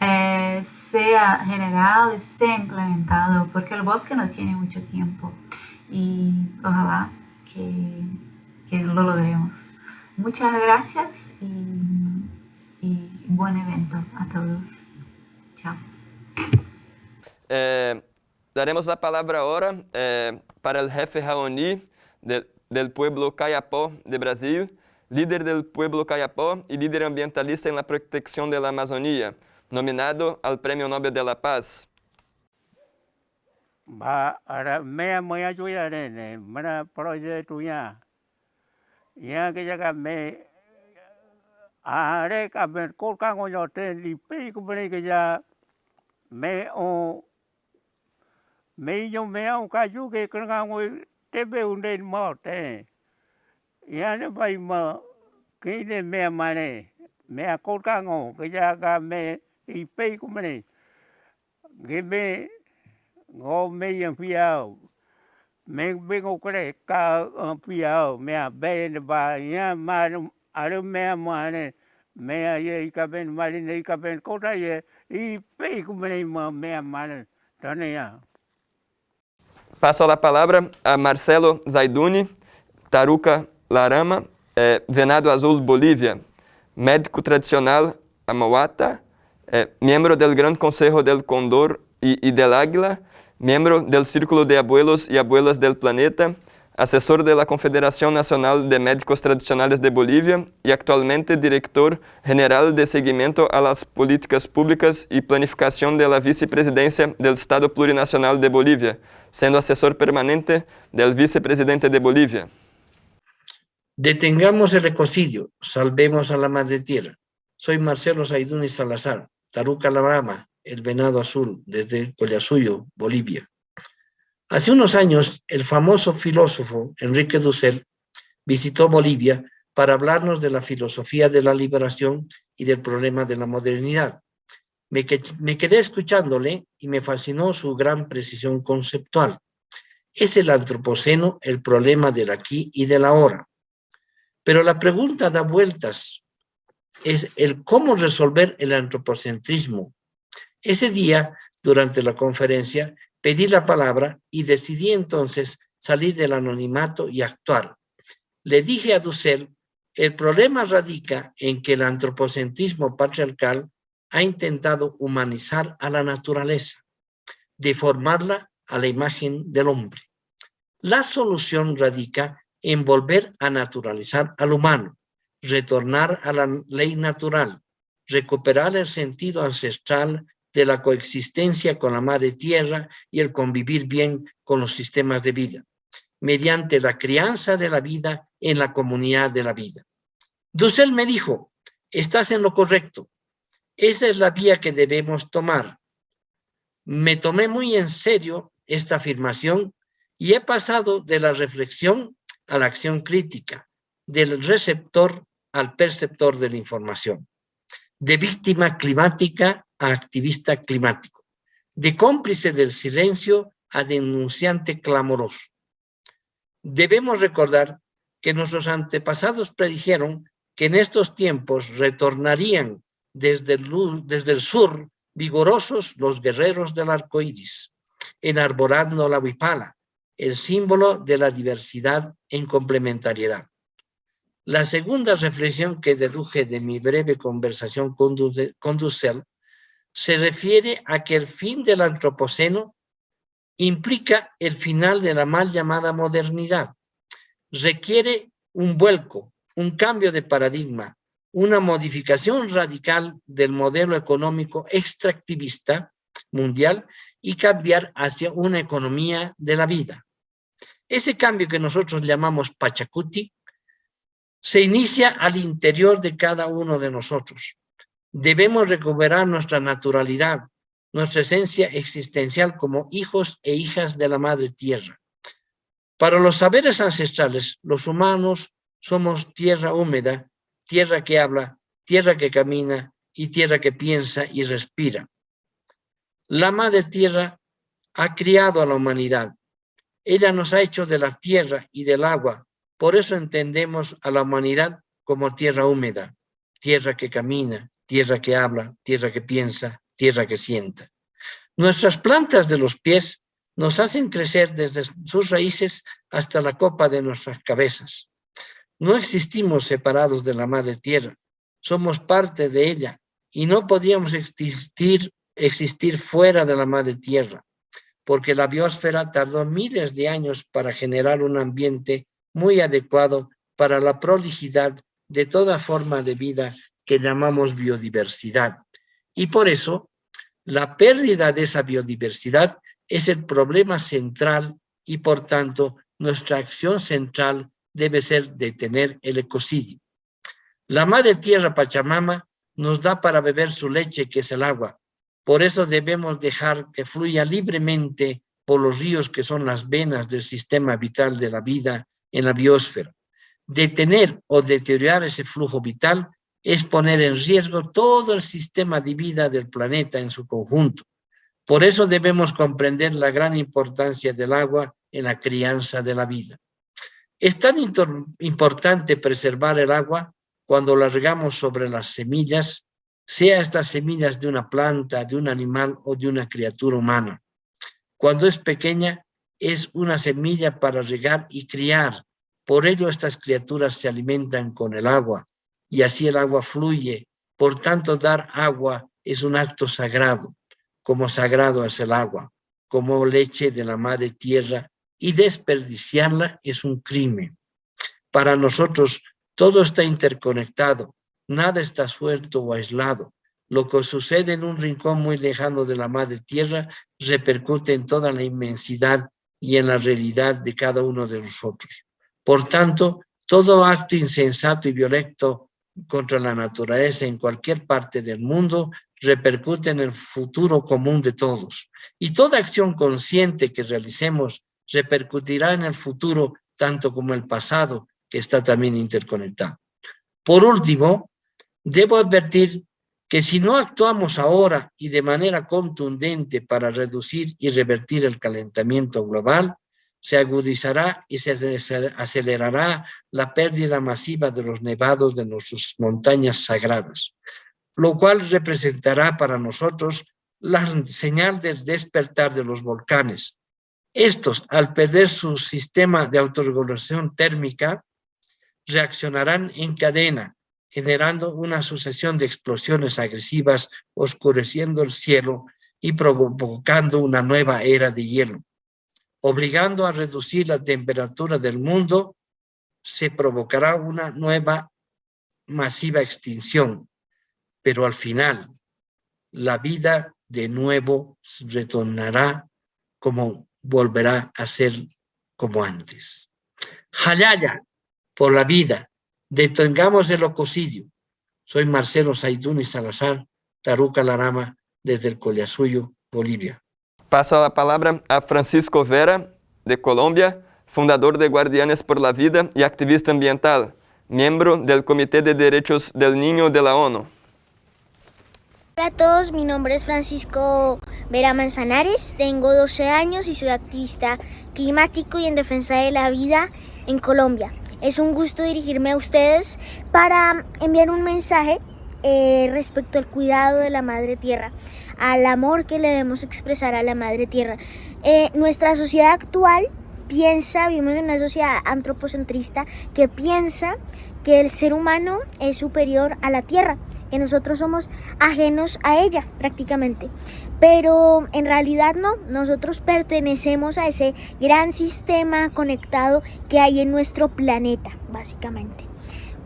eh, sea generado y sea implementado, porque el bosque no tiene mucho tiempo y ojalá que, que lo logremos. Muchas gracias y, y buen evento a todos. Eh, daremos la palabra ahora eh, para el jefe Raoni del pueblo Cayapó de Brasil, líder del pueblo Cayapó y líder ambientalista en la de la Amazonía, nominado al Premio Nobel de la Paz. Ba ara mea moya juya ne mana proyecto ya ya que ya me are ka ben ko ka ngo yo te li pe ko que ya me o me yo me au ka ju ke kanga ngoi te be unde mo te. Ya ne pai ma ke ne me ma ne me a ko ka ngo ke ya ka me i pe ku me ne ge me ngo me mi yang fiao me be bingo kre ka fiao me a be ne ba ya ma aro me ma ne me a ye i ka ben ma ne i ka ben ko ta ye Y Paso a palavra a Marcelo Zaiduni, Taruca Larama, é, Venado Azul Bolívia, médico tradicional amauata, é, membro do del Gran Conselho del Condor e y del Águila, membro do Círculo de Abuelos e Abuelas del Planeta, assessor da Confederação Nacional de Médicos Tradicionais de Bolívia e atualmente diretor general de seguimento a políticas públicas e planificação da vice-presidência do Estado Plurinacional de Bolívia, sendo assessor permanente del vicepresidente de Bolívia. Detengamos el ecocidio, salvemos a la madre tierra. Soy Marcelo Saiduni Salazar, Taruca Alabama, el venado azul, desde Collasuyo, Bolivia. Hace unos años, el famoso filósofo Enrique Dussel visitó Bolivia para hablarnos de la filosofía de la liberación y del problema de la modernidad. Me, quedé escuchándole y me fascinó su gran precisión conceptual. Es el antropoceno el problema del aquí y del ahora. Pero la pregunta da vueltas. Es el cómo resolver el antropocentrismo. Ese día, durante la conferencia, pedí la palabra y decidí entonces salir del anonimato y actuar. Le dije a Dussel, el problema radica en que el antropocentrismo patriarcal ha intentado humanizar a la naturaleza, deformarla a la imagen del hombre. La solución radica en volver a naturalizar al humano, retornar a la ley natural, recuperar el sentido ancestral de la coexistencia con la madre tierra y el convivir bien con los sistemas de vida, mediante la crianza de la vida en la comunidad de la vida. Dussel me dijo, estás en lo correcto, esa es la vía que debemos tomar. Me tomé muy en serio esta afirmación y he pasado de la reflexión a la acción crítica, del receptor al perceptor de la información, de víctima climática a activista climático, de cómplice del silencio a denunciante clamoroso. Debemos recordar que nuestros antepasados predijeron que en estos tiempos retornarían desde el, desde el sur vigorosos los guerreros del arco iris, enarborando la huipala, el símbolo de la diversidad en complementariedad. La segunda reflexión que deduje de mi breve conversación con, Dussel se refiere a que el fin del antropoceno implica el final de la mal llamada modernidad. Requiere un vuelco, un cambio de paradigma, una modificación radical del modelo económico extractivista mundial y cambiar hacia una economía de la vida. Ese cambio que nosotros llamamos Pachacuti se inicia al interior de cada uno de nosotros. Debemos recuperar nuestra naturalidad, nuestra esencia existencial como hijos e hijas de la Madre Tierra. Para los saberes ancestrales, los humanos somos tierra húmeda, tierra que habla, tierra que camina y tierra que piensa y respira. La Madre Tierra ha criado a la humanidad. Ella nos ha hecho de la tierra y del agua. Por eso entendemos a la humanidad como tierra húmeda, tierra que camina, tierra que habla, tierra que piensa, tierra que sienta. Nuestras plantas de los pies nos hacen crecer desde sus raíces hasta la copa de nuestras cabezas. No existimos separados de la madre tierra, somos parte de ella y no podíamos existir, existir fuera de la madre tierra, porque la biosfera tardó miles de años para generar un ambiente muy adecuado para la prolijidad de toda forma de vida que llamamos biodiversidad. Y por eso, la pérdida de esa biodiversidad es el problema central y por tanto nuestra acción central debe ser detener el ecocidio. La madre tierra Pachamama nos da para beber su leche que es el agua. Por eso debemos dejar que fluya libremente por los ríos que son las venas del sistema vital de la vida en la biosfera. Detener o deteriorar ese flujo vital es poner en riesgo todo el sistema de vida del planeta en su conjunto. Por eso debemos comprender la gran importancia del agua en la crianza de la vida. Es tan importante preservar el agua cuando la regamos sobre las semillas, sea estas semillas de una planta, de un animal o de una criatura humana. Cuando es pequeña, es una semilla para regar y criar. Por ello estas criaturas se alimentan con el agua y así el agua fluye. Por tanto, dar agua es un acto sagrado, como sagrado es el agua, como leche de la madre tierra y desperdiciarla es un crimen. Para nosotros todo está interconectado, nada está suelto o aislado. Lo que sucede en un rincón muy lejano de la madre tierra repercute en toda la inmensidad y en la realidad de cada uno de nosotros. Por tanto, todo acto insensato y violento contra la naturaleza en cualquier parte del mundo repercute en el futuro común de todos. Y toda acción consciente que realicemos repercutirá en el futuro tanto como el pasado, que está también interconectado. Por último, debo advertir que si no actuamos ahora y de manera contundente para reducir y revertir el calentamiento global, se agudizará y se acelerará la pérdida masiva de los nevados de nuestras montañas sagradas, lo cual representará para nosotros la señal del despertar de los volcanes. Estos, al perder su sistema de autorregulación térmica, reaccionarán en cadena, generando una sucesión de explosiones agresivas, oscureciendo el cielo y provocando una nueva era de hielo. Obligando a reducir la temperatura del mundo, se provocará una nueva masiva extinción, pero al final la vida de nuevo retornará como volverá a ser como antes. Jalaya, por la vida, Detengamos el ecocidio. Soy Marcelo y Salazar, Taruca Larama, desde el Collasuyo, Bolivia. Paso la palabra a Francisco Vera, de Colombia, fundador de Guardianes por la Vida y activista ambiental, miembro del Comité de Derechos del Niño de la ONU. Hola a todos, mi nombre es Francisco Vera Manzanares, tengo 12 años y soy activista climático y en defensa de la vida en Colombia. Es un gusto dirigirme a ustedes para enviar un mensaje eh, respecto al cuidado de la Madre Tierra, al amor que le debemos expresar a la Madre Tierra. Eh, nuestra sociedad actual piensa, vivimos en una sociedad antropocentrista que piensa que el ser humano es superior a la Tierra, que nosotros somos ajenos a ella prácticamente. Pero en realidad no, nosotros pertenecemos a ese gran sistema conectado que hay en nuestro planeta, básicamente.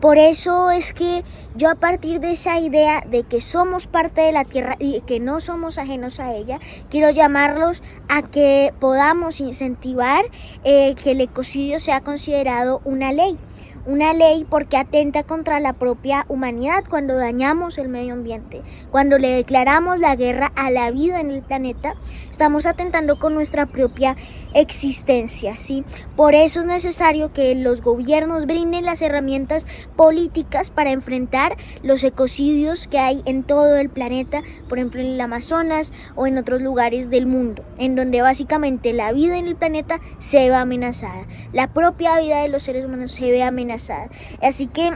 Por eso es que yo a partir de esa idea de que somos parte de la Tierra y que no somos ajenos a ella, quiero llamarlos a que podamos incentivar eh, que el ecocidio sea considerado una ley una ley porque atenta contra la propia humanidad cuando dañamos el medio ambiente, cuando le declaramos la guerra a la vida en el planeta, estamos atentando con nuestra propia existencia, ¿sí? Por eso es necesario que los gobiernos brinden las herramientas políticas para enfrentar los ecocidios que hay en todo el planeta, por ejemplo en el Amazonas o en otros lugares del mundo, en donde básicamente la vida en el planeta se ve amenazada, la propia vida de los seres humanos se ve amenazada Así que,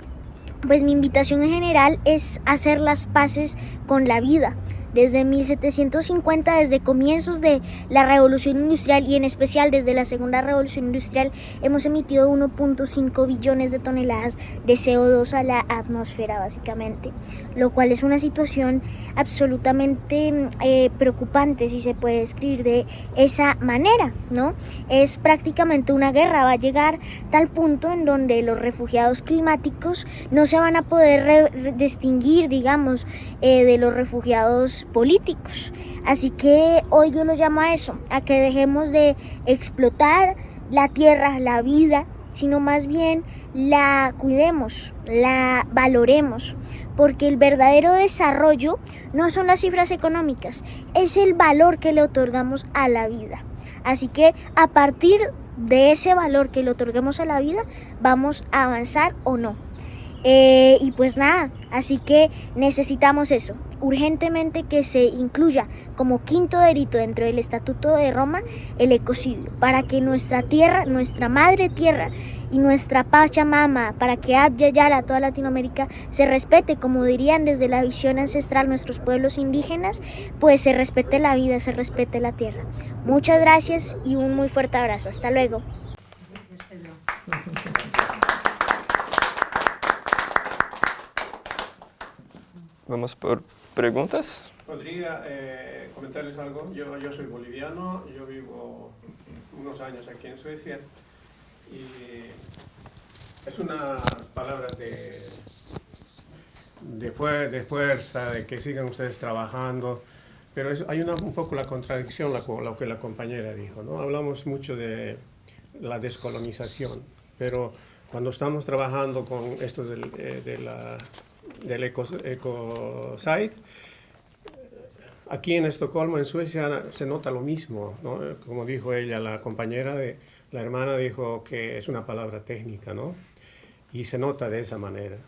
pues mi invitación en general es hacer las paces con la vida, desde 1750, desde comienzos de la revolución industrial y en especial desde la segunda revolución industrial, hemos emitido 1.5 billones de toneladas de CO2 a la atmósfera básicamente, lo cual es una situación absolutamente eh, preocupante si se puede describir de esa manera, ¿no? Es prácticamente una guerra, va a llegar tal punto en donde los refugiados climáticos no se van a poder distinguir, digamos, eh, de los refugiados políticos. Así que hoy yo lo llamo a eso, a que dejemos de explotar la tierra, la vida, sino más bien la cuidemos, la valoremos, porque el verdadero desarrollo no son las cifras económicas, es el valor que le otorgamos a la vida. Así que a partir de ese valor que le otorguemos a la vida, vamos a avanzar o no. Eh, y pues nada, así que necesitamos eso, urgentemente que se incluya como quinto delito dentro del Estatuto de Roma el ecocidio, para que nuestra tierra, nuestra madre tierra y nuestra Pachamama, para que Abya toda Latinoamérica, se respete, como dirían desde la visión ancestral nuestros pueblos indígenas, pues se respete la vida, se respete la tierra. Muchas gracias y un muy fuerte abrazo. Hasta luego. Vamos por preguntas. Podría eh, comentarles algo. Yo, yo soy boliviano, yo vivo unos años aquí en Suecia y es unas palabras de, de, de, fuerza, de que sigan ustedes trabajando, pero hay una, un poco la contradicción, lo que la compañera dijo, ¿no? Hablamos mucho de la descolonización, pero cuando estamos trabajando con esto del, eh, de la del ecosite. Aquí en Estocolmo, en Suecia, se nota lo mismo, Como dijo ella, la compañera, de, la hermana dijo que es una palabra técnica, ¿no? Y se nota de esa manera.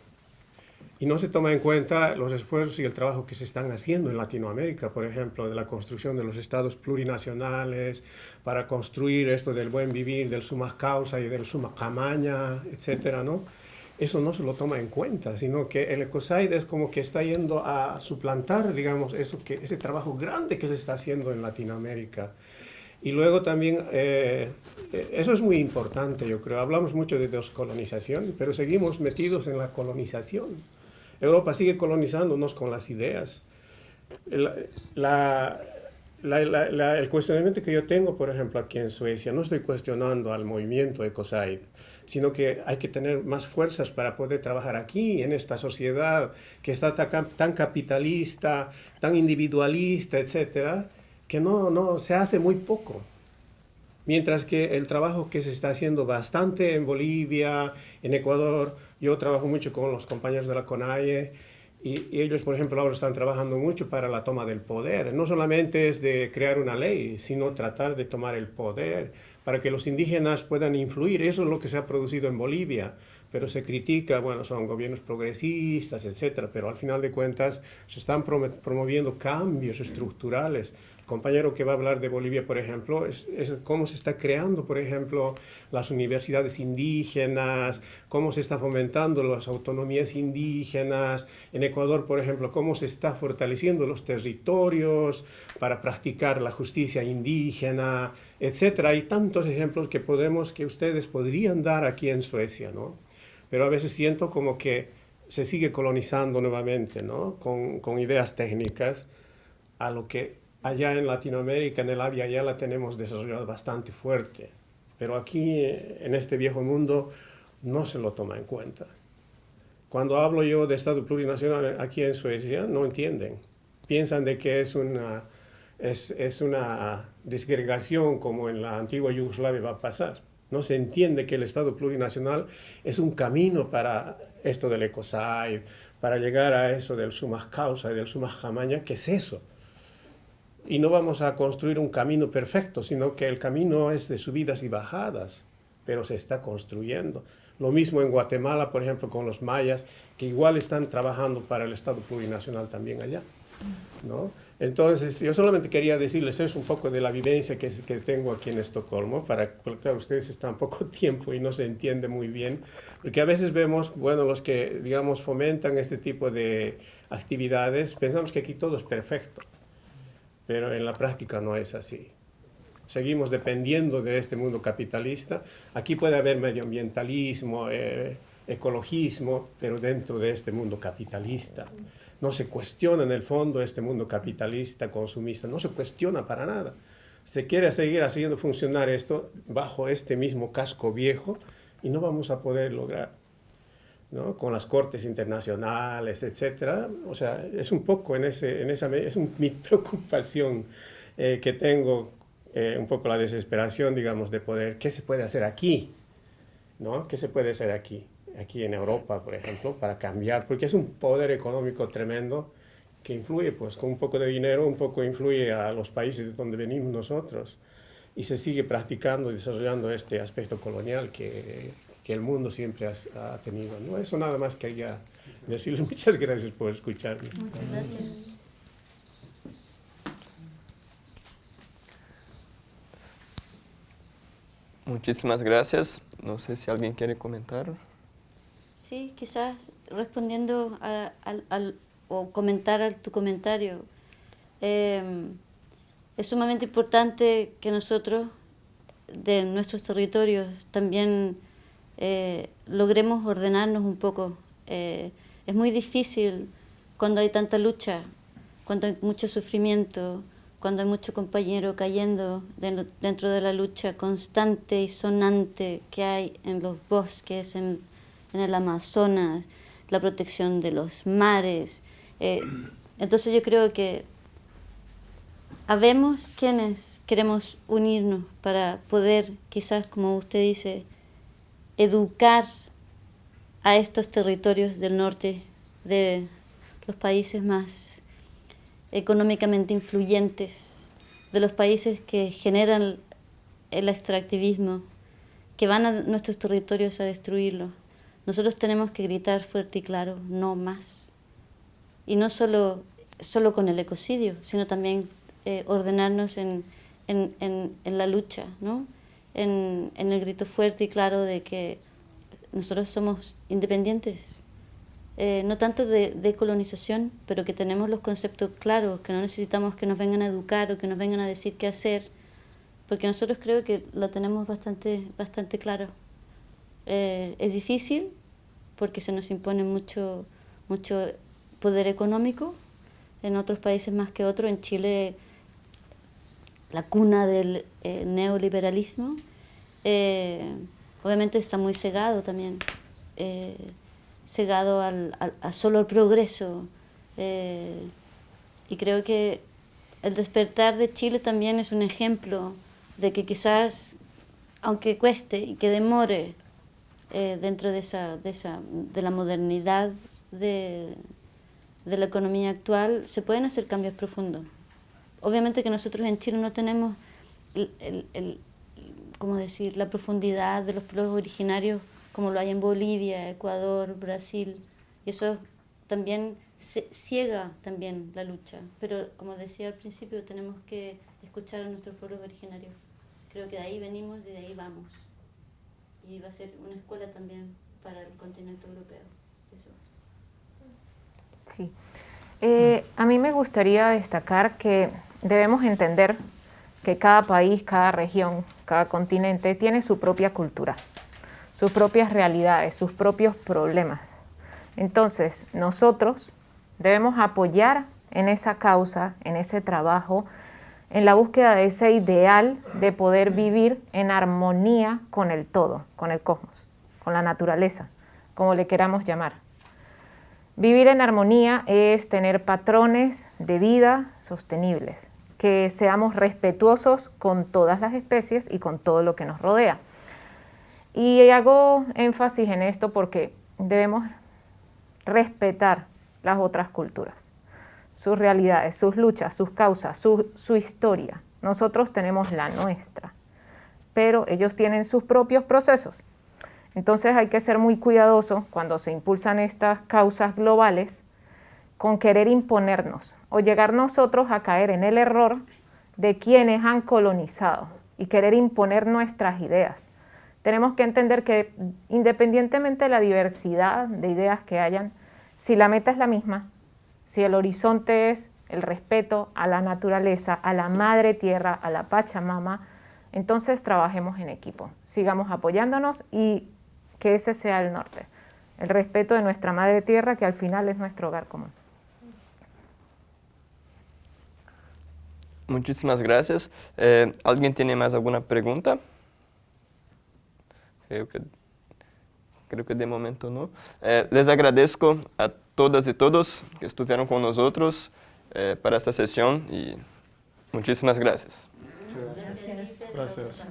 Y no se toma en cuenta los esfuerzos y el trabajo que se están haciendo en Latinoamérica, por ejemplo, de la construcción de los estados plurinacionales, para construir esto del buen vivir, del suma causa y del suma camaña, etcétera, ¿no? Eso no se lo toma en cuenta, sino que el ecocide es como que está yendo a suplantar, digamos, eso que, ese trabajo grande que se está haciendo en Latinoamérica. Y luego también, eh, eso es muy importante, yo creo. Hablamos mucho de descolonización, pero seguimos metidos en la colonización. Europa sigue colonizándonos con las ideas. el cuestionamiento que yo tengo, por ejemplo, aquí en Suecia, no estoy cuestionando al movimiento Ecocide, sino que hay que tener más fuerzas para poder trabajar aquí, en esta sociedad que está tan, capitalista, tan individualista, etcétera, que no, no, se hace muy poco. Mientras que el trabajo que se está haciendo bastante en Bolivia, en Ecuador, yo trabajo mucho con los compañeros de la CONAIE, y, y, ellos, por ejemplo, ahora están trabajando mucho para la toma del poder. No solamente es de crear una ley, sino tratar de tomar el poder para que los indígenas puedan influir. Eso es lo que se ha producido en Bolivia, pero se critica, bueno, son gobiernos progresistas, etcétera, pero al final de cuentas se están promoviendo cambios estructurales compañero que va a hablar de Bolivia, por ejemplo, es, cómo se está creando, por ejemplo, las universidades indígenas, cómo se está fomentando las autonomías indígenas. En Ecuador, por ejemplo, cómo se está fortaleciendo los territorios para practicar la justicia indígena, etc. Hay tantos ejemplos que, podemos, que ustedes podrían dar aquí en Suecia, ¿no? Pero a veces siento como que se sigue colonizando nuevamente, ¿no? Con, con ideas técnicas a lo que allá en Latinoamérica, en el Avia ya la tenemos desarrollado bastante fuerte, pero aquí eh, en este viejo mundo no se lo toma en cuenta. Cuando hablo yo de Estado plurinacional aquí en Suecia, no entienden. Piensan de que es una, es, es una disgregación como en la antigua Yugoslavia va a pasar. No se entiende que el Estado plurinacional es un camino para esto del ecocide, para llegar a eso del sumas causa y del sumas jamaña, ¿qué es eso? Y no vamos a construir un camino perfecto, sino que el camino es de subidas y bajadas, pero se está construyendo. Lo mismo en Guatemala, por ejemplo, con los mayas, que igual están trabajando para el Estado plurinacional también allá. ¿no? Entonces, yo solamente quería decirles eso un poco de la vivencia que, que tengo aquí en Estocolmo, para que ustedes están poco tiempo y no se entiende muy bien, porque a veces vemos, bueno, los que, digamos, fomentan este tipo de actividades, pensamos que aquí todo es perfecto pero en la práctica no es así. Seguimos dependiendo de este mundo capitalista. Aquí puede haber medioambientalismo, eh, ecologismo, pero dentro de este mundo capitalista. No se cuestiona en el fondo este mundo capitalista, consumista, no se cuestiona para nada. Se quiere seguir haciendo funcionar esto bajo este mismo casco viejo y no vamos a poder lograr con las cortes internacionales, etcétera. O sea, es un poco en, ese, en esa es mi preocupación eh, que tengo, eh, un poco la desesperación, digamos, de poder, ¿qué se puede hacer aquí? ¿no? ¿Qué se puede hacer aquí? Aquí en Europa, por ejemplo, para cambiar, porque es un poder económico tremendo que influye, pues con un poco de dinero, un poco influye a los países de donde venimos nosotros y se sigue practicando y desarrollando este aspecto colonial que, que el mundo siempre ha, ha tenido. ¿no? Eso nada más quería decirles. Muchas gracias por escucharme. Muchas gracias. Muchísimas gracias. No sé si alguien quiere comentar. Sí, quizás respondiendo a, a, o comentar a tu comentario. Em, es sumamente importante que nosotros de nuestros territorios también eh, logremos ordenarnos un poco. Eh, es muy difícil cuando hay tanta lucha, cuando hay mucho sufrimiento, cuando hay mucho compañero cayendo dentro de la lucha constante y sonante que hay en los bosques, en, el Amazonas, la protección de los mares. Eh, entonces yo creo que habemos quienes queremos unirnos para poder, quizás como usted dice, educar a estos territorios del norte de los países más económicamente influyentes, de los países que generan el extractivismo, que van a nuestros territorios a destruirlos. Nosotros tenemos que gritar fuerte y claro, no más. Y no solo, solo con el ecocidio, sino también eh, ordenarnos en, en, en, en, la lucha, ¿no? En el grito fuerte y claro de que nosotros somos independientes, eh, no tanto de, colonización, pero que tenemos los conceptos claros, que no necesitamos que nos vengan a educar o que nos vengan a decir qué hacer, porque nosotros creo que lo tenemos bastante, bastante claro. Eh, es difícil porque se nos impone mucho, mucho poder económico, en otros países más que otros, en Chile la cuna del eh, neoliberalismo, obviamente está muy cegado también cegado al, a solo el progreso. Eh, y creo que el despertar de Chile también es un ejemplo de que quizás, aunque cueste y que demore eh, dentro de, esa, de, esa, de la modernidad de, de la economía actual, se pueden hacer cambios profundos. Obviamente que nosotros en Chile no tenemos el, el, el decir, la profundidad de los pueblos originarios como lo hay en Bolivia, Ecuador, Brasil. Y eso también ciega también la lucha. Pero como decía al principio, tenemos que escuchar a nuestros pueblos originarios. Creo que de ahí venimos y de ahí vamos. Y va a ser una escuela también para el continente europeo. Eso. Sí. Eh, a mí me gustaría destacar que debemos entender que cada país, cada región, cada continente tiene su propia cultura sus propias realidades, sus propios problemas. Entonces, nosotros debemos apoyar en esa causa, en ese trabajo, en la búsqueda de ese ideal de poder vivir en armonía con el todo, con el cosmos, con la naturaleza, como le queramos llamar. Vivir en armonía es tener patrones de vida sostenibles, que seamos respetuosos con todas las especies y con todo lo que nos rodea. Y hago énfasis en esto porque debemos respetar las otras culturas, sus realidades, sus luchas, sus causas, su, historia. Nosotros tenemos la nuestra, pero ellos tienen sus propios procesos. Entonces hay que ser muy cuidadoso cuando se impulsan estas causas globales con querer imponernos o llegar nosotros a caer en el error de quienes han colonizado y querer imponer nuestras ideas. Tenemos que entender que independientemente de la diversidad de ideas que hayan, si la meta es la misma, si el horizonte es el respeto a la naturaleza, a la madre tierra, a la Pachamama, entonces trabajemos en equipo, sigamos apoyándonos y que ese sea el norte, el respeto de nuestra madre tierra que al final es nuestro hogar común. Muchísimas gracias. Eh, ¿Alguien tiene más alguna pregunta? Creo que, creo que de momento no. Eh, les agradezco a todas y todos que estuvieron con nosotros eh, para esta sesión y muchísimas gracias. Gracias. gracias.